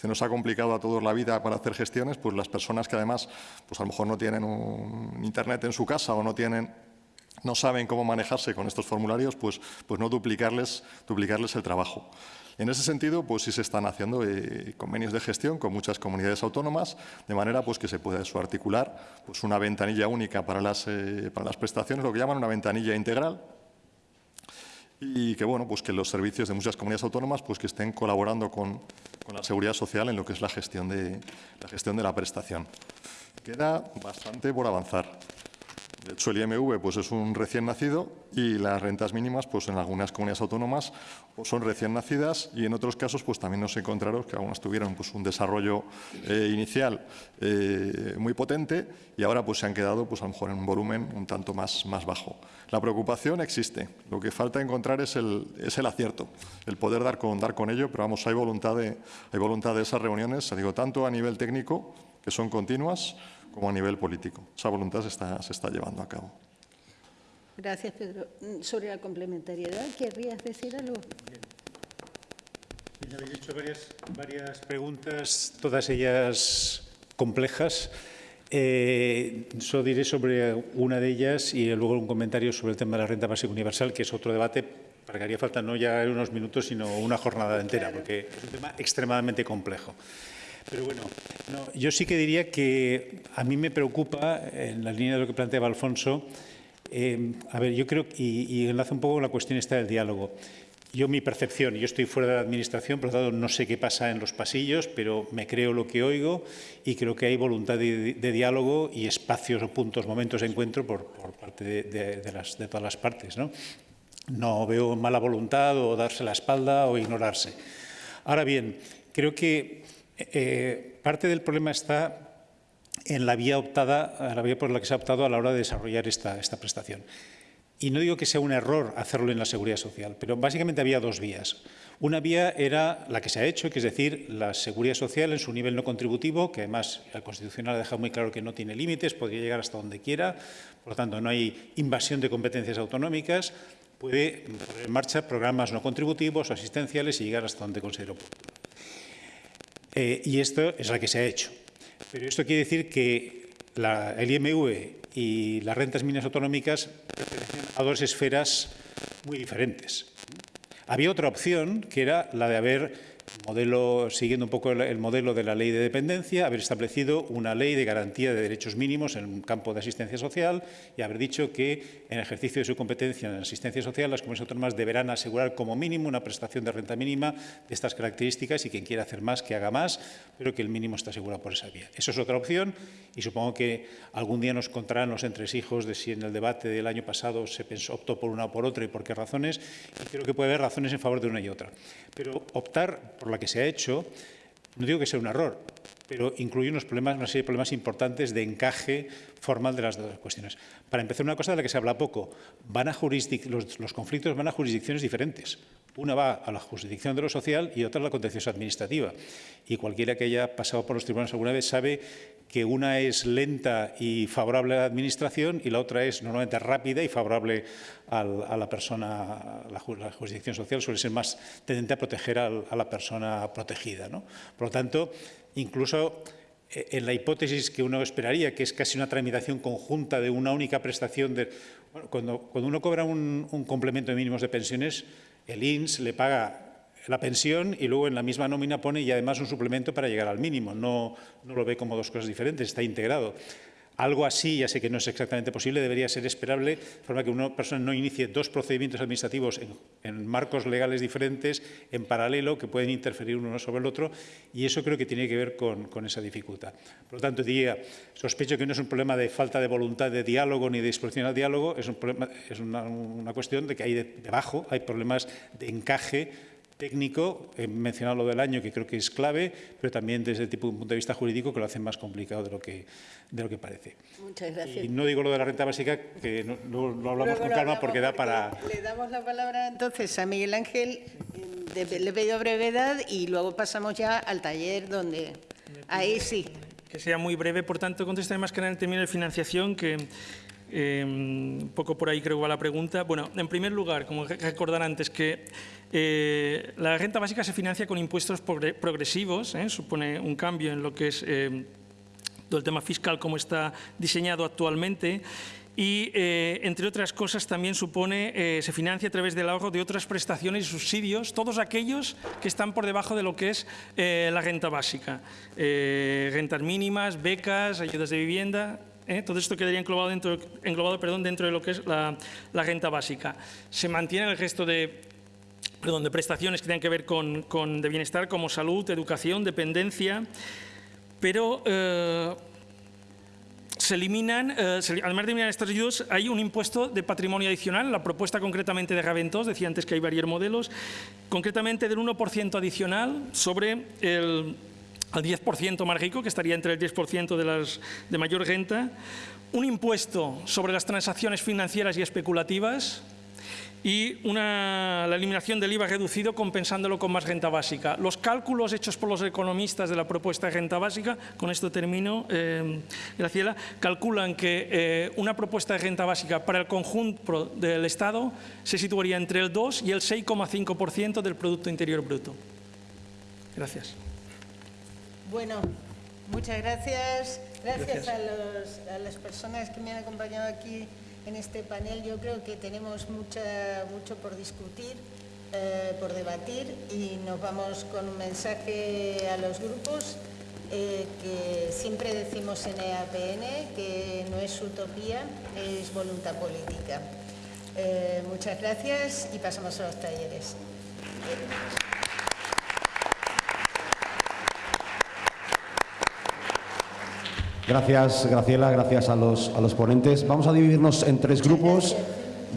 se nos ha complicado a todos la vida para hacer gestiones, pues las personas que además pues a lo mejor no tienen un internet en su casa o no tienen no saben cómo manejarse con estos formularios, pues, pues no duplicarles, duplicarles el trabajo. En ese sentido, pues sí se están haciendo eh, convenios de gestión con muchas comunidades autónomas, de manera pues, que se pueda articular pues, una ventanilla única para las, eh, para las prestaciones, lo que llaman una ventanilla integral, y que, bueno, pues que los servicios de muchas comunidades autónomas pues que estén colaborando con, con, la seguridad social en lo que es la gestión, de, la gestión de la prestación. Queda bastante por avanzar. De hecho, el IMV pues, es un recién nacido y las rentas mínimas pues, en algunas comunidades autónomas pues, son recién nacidas y en otros casos pues, también nos encontramos que algunas tuvieron pues, un desarrollo eh, inicial eh, muy potente y ahora pues, se han quedado pues, a lo mejor en un volumen un tanto más, más bajo. La preocupación existe, lo que falta encontrar es el, es el acierto, el poder dar con, dar con ello, pero vamos, hay voluntad, de, hay voluntad de esas reuniones, digo, tanto a nivel técnico, que son continuas, como a nivel político. Esa voluntad se está, se está llevando a cabo. Gracias, Pedro. Sobre la complementariedad, ¿querrías decir algo? Bien, habéis hecho varias, varias preguntas, todas ellas complejas. Eh, solo diré sobre una de ellas y luego un comentario sobre el tema de la renta básica universal, que es otro debate para que haría falta no ya unos minutos, sino una jornada entera, porque es un tema extremadamente complejo. Pero bueno, no, yo sí que diría que a mí me preocupa, en la línea de lo que planteaba Alfonso, eh, a ver, yo creo, y, y enlaza un poco con la cuestión esta del diálogo. Yo, mi percepción, yo estoy fuera de la Administración, por lo tanto no sé qué pasa en los pasillos, pero me creo lo que oigo y creo que hay voluntad de, de diálogo y espacios o puntos, momentos de encuentro por, por parte de, de, de, las, de todas las partes. ¿no? no veo mala voluntad o darse la espalda o ignorarse. Ahora bien, creo que eh, parte del problema está en la vía optada, la vía por la que se ha optado a la hora de desarrollar esta, esta prestación. Y no digo que sea un error hacerlo en la seguridad social, pero básicamente había dos vías. Una vía era la que se ha hecho, que es decir, la seguridad social en su nivel no contributivo, que además la Constitucional ha dejado muy claro que no tiene límites, podría llegar hasta donde quiera, por lo tanto no hay invasión de competencias autonómicas, puede poner en marcha programas no contributivos o asistenciales y llegar hasta donde considero. Eh, y esto es la que se ha hecho. Pero esto quiere decir que la, el IMV y las rentas mínimas autonómicas pertenecen a dos esferas muy diferentes. Había otra opción, que era la de haber modelo, siguiendo un poco el, el, modelo de la ley de dependencia, haber establecido una ley de garantía de derechos mínimos en un campo de asistencia social y haber dicho que en ejercicio de su competencia en asistencia social las comunidades autónomas deberán asegurar como mínimo una prestación de renta mínima de estas características y quien quiera hacer más que haga más, pero que el mínimo está asegurado por esa vía. Eso es otra opción y supongo que algún día nos contarán los entresijos de si en el debate del año pasado se pensó, optó por una o por otra y por qué razones y creo que puede haber razones en favor de una y otra. Pero optar por la que se ha hecho, no digo que sea un error, pero incluye unos problemas, una serie de problemas importantes de encaje formal de las dos cuestiones. Para empezar, una cosa de la que se habla poco, van a jurisdic los, conflictos van a jurisdicciones diferentes. Una va a la jurisdicción de lo social y otra a la contenciosa administrativa. Y cualquiera que haya pasado por los tribunales alguna vez sabe que una es lenta y favorable a la administración y la otra es normalmente rápida y favorable a la persona, la, jurisdicción social suele ser más tendente a proteger a la persona protegida. ¿no? Por lo tanto, incluso en la hipótesis que uno esperaría, que es casi una tramitación conjunta de una única prestación, de, cuando, cuando, uno cobra un, un complemento de mínimos de pensiones, el INS le paga la pensión y luego en la misma nómina pone y además un suplemento para llegar al mínimo. No, no lo ve como dos cosas diferentes, está integrado. Algo así, ya sé que no es exactamente posible, debería ser esperable, de forma que una persona no inicie dos procedimientos administrativos en, marcos legales diferentes, en paralelo, que pueden interferir uno sobre el otro, y eso creo que tiene que ver con, esa dificultad. Por lo tanto, diría, sospecho que no es un problema de falta de voluntad de diálogo ni de disposición al diálogo, es, una, cuestión de que hay de, debajo hay problemas de encaje técnico, he mencionado lo del año, que creo que es clave, pero también desde el tipo, un punto de vista jurídico que lo hace más complicado de lo que, de lo que parece. Muchas gracias. Y no digo lo de la renta básica, que no, no, lo hablamos con calma porque da para... Le damos la palabra entonces a Miguel Ángel, de, le pido brevedad y luego pasamos ya al taller donde... Ahí sí. Que sea muy breve, por tanto, contestaré más que nada en términos de financiación, que eh, un poco por ahí creo que va la pregunta. Bueno, en primer lugar, como recordar antes que eh, la renta básica se financia con impuestos progresivos, ¿eh? supone un cambio en lo que es eh, todo el tema fiscal como está diseñado actualmente y, eh, entre otras cosas, también supone, eh, se financia a través del ahorro de otras prestaciones y subsidios, todos aquellos que están por debajo de lo que es eh, la renta básica. rentas mínimas, becas, ayudas de vivienda, ¿Eh? Todo esto quedaría englobado, dentro, de lo que es la, renta básica. Se mantiene el resto de, perdón, de prestaciones que tienen que ver con, de bienestar, como salud, educación, dependencia, pero eh, se eliminan, eh, además de eliminar estos ayudos, hay un impuesto de patrimonio adicional, la propuesta concretamente de Raventós, decía antes que hay varios modelos, concretamente del 1% adicional sobre el al 10% más rico, que estaría entre el 10% de, las, de mayor renta, un impuesto sobre las transacciones financieras y especulativas y la eliminación del IVA reducido compensándolo con más renta básica. Los cálculos hechos por los economistas de la propuesta de renta básica, con esto termino, eh, Graciela, calculan que eh, una propuesta de renta básica para el conjunto del Estado se situaría entre el 2 y el 6,5% del Producto Interior Bruto. Gracias. Bueno, muchas gracias. Gracias, gracias. A, los, a, las personas que me han acompañado aquí en este panel. Yo creo que tenemos mucha, mucho por discutir, eh, por debatir y nos vamos con un mensaje a los grupos eh, que siempre decimos en EAPN que no es utopía, es voluntad política. Eh, muchas gracias y pasamos a los talleres. Gracias, Graciela, gracias a los, a los ponentes. Vamos a dividirnos en tres grupos.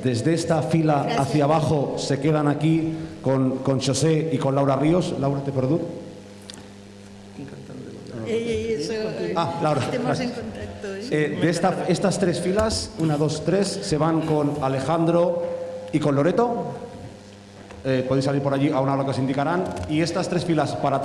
Desde esta fila gracias. hacia abajo se quedan aquí con, con José y con Laura Ríos. Laura, ¿te perdón? Eh, eso, ah, Laura. Estemos en contacto. ¿eh? Eh, de esta, estas tres filas, una, dos, tres, se van con Alejandro y con Loreto. podéis salir por allí a una hora que os indicarán. Y estas tres filas para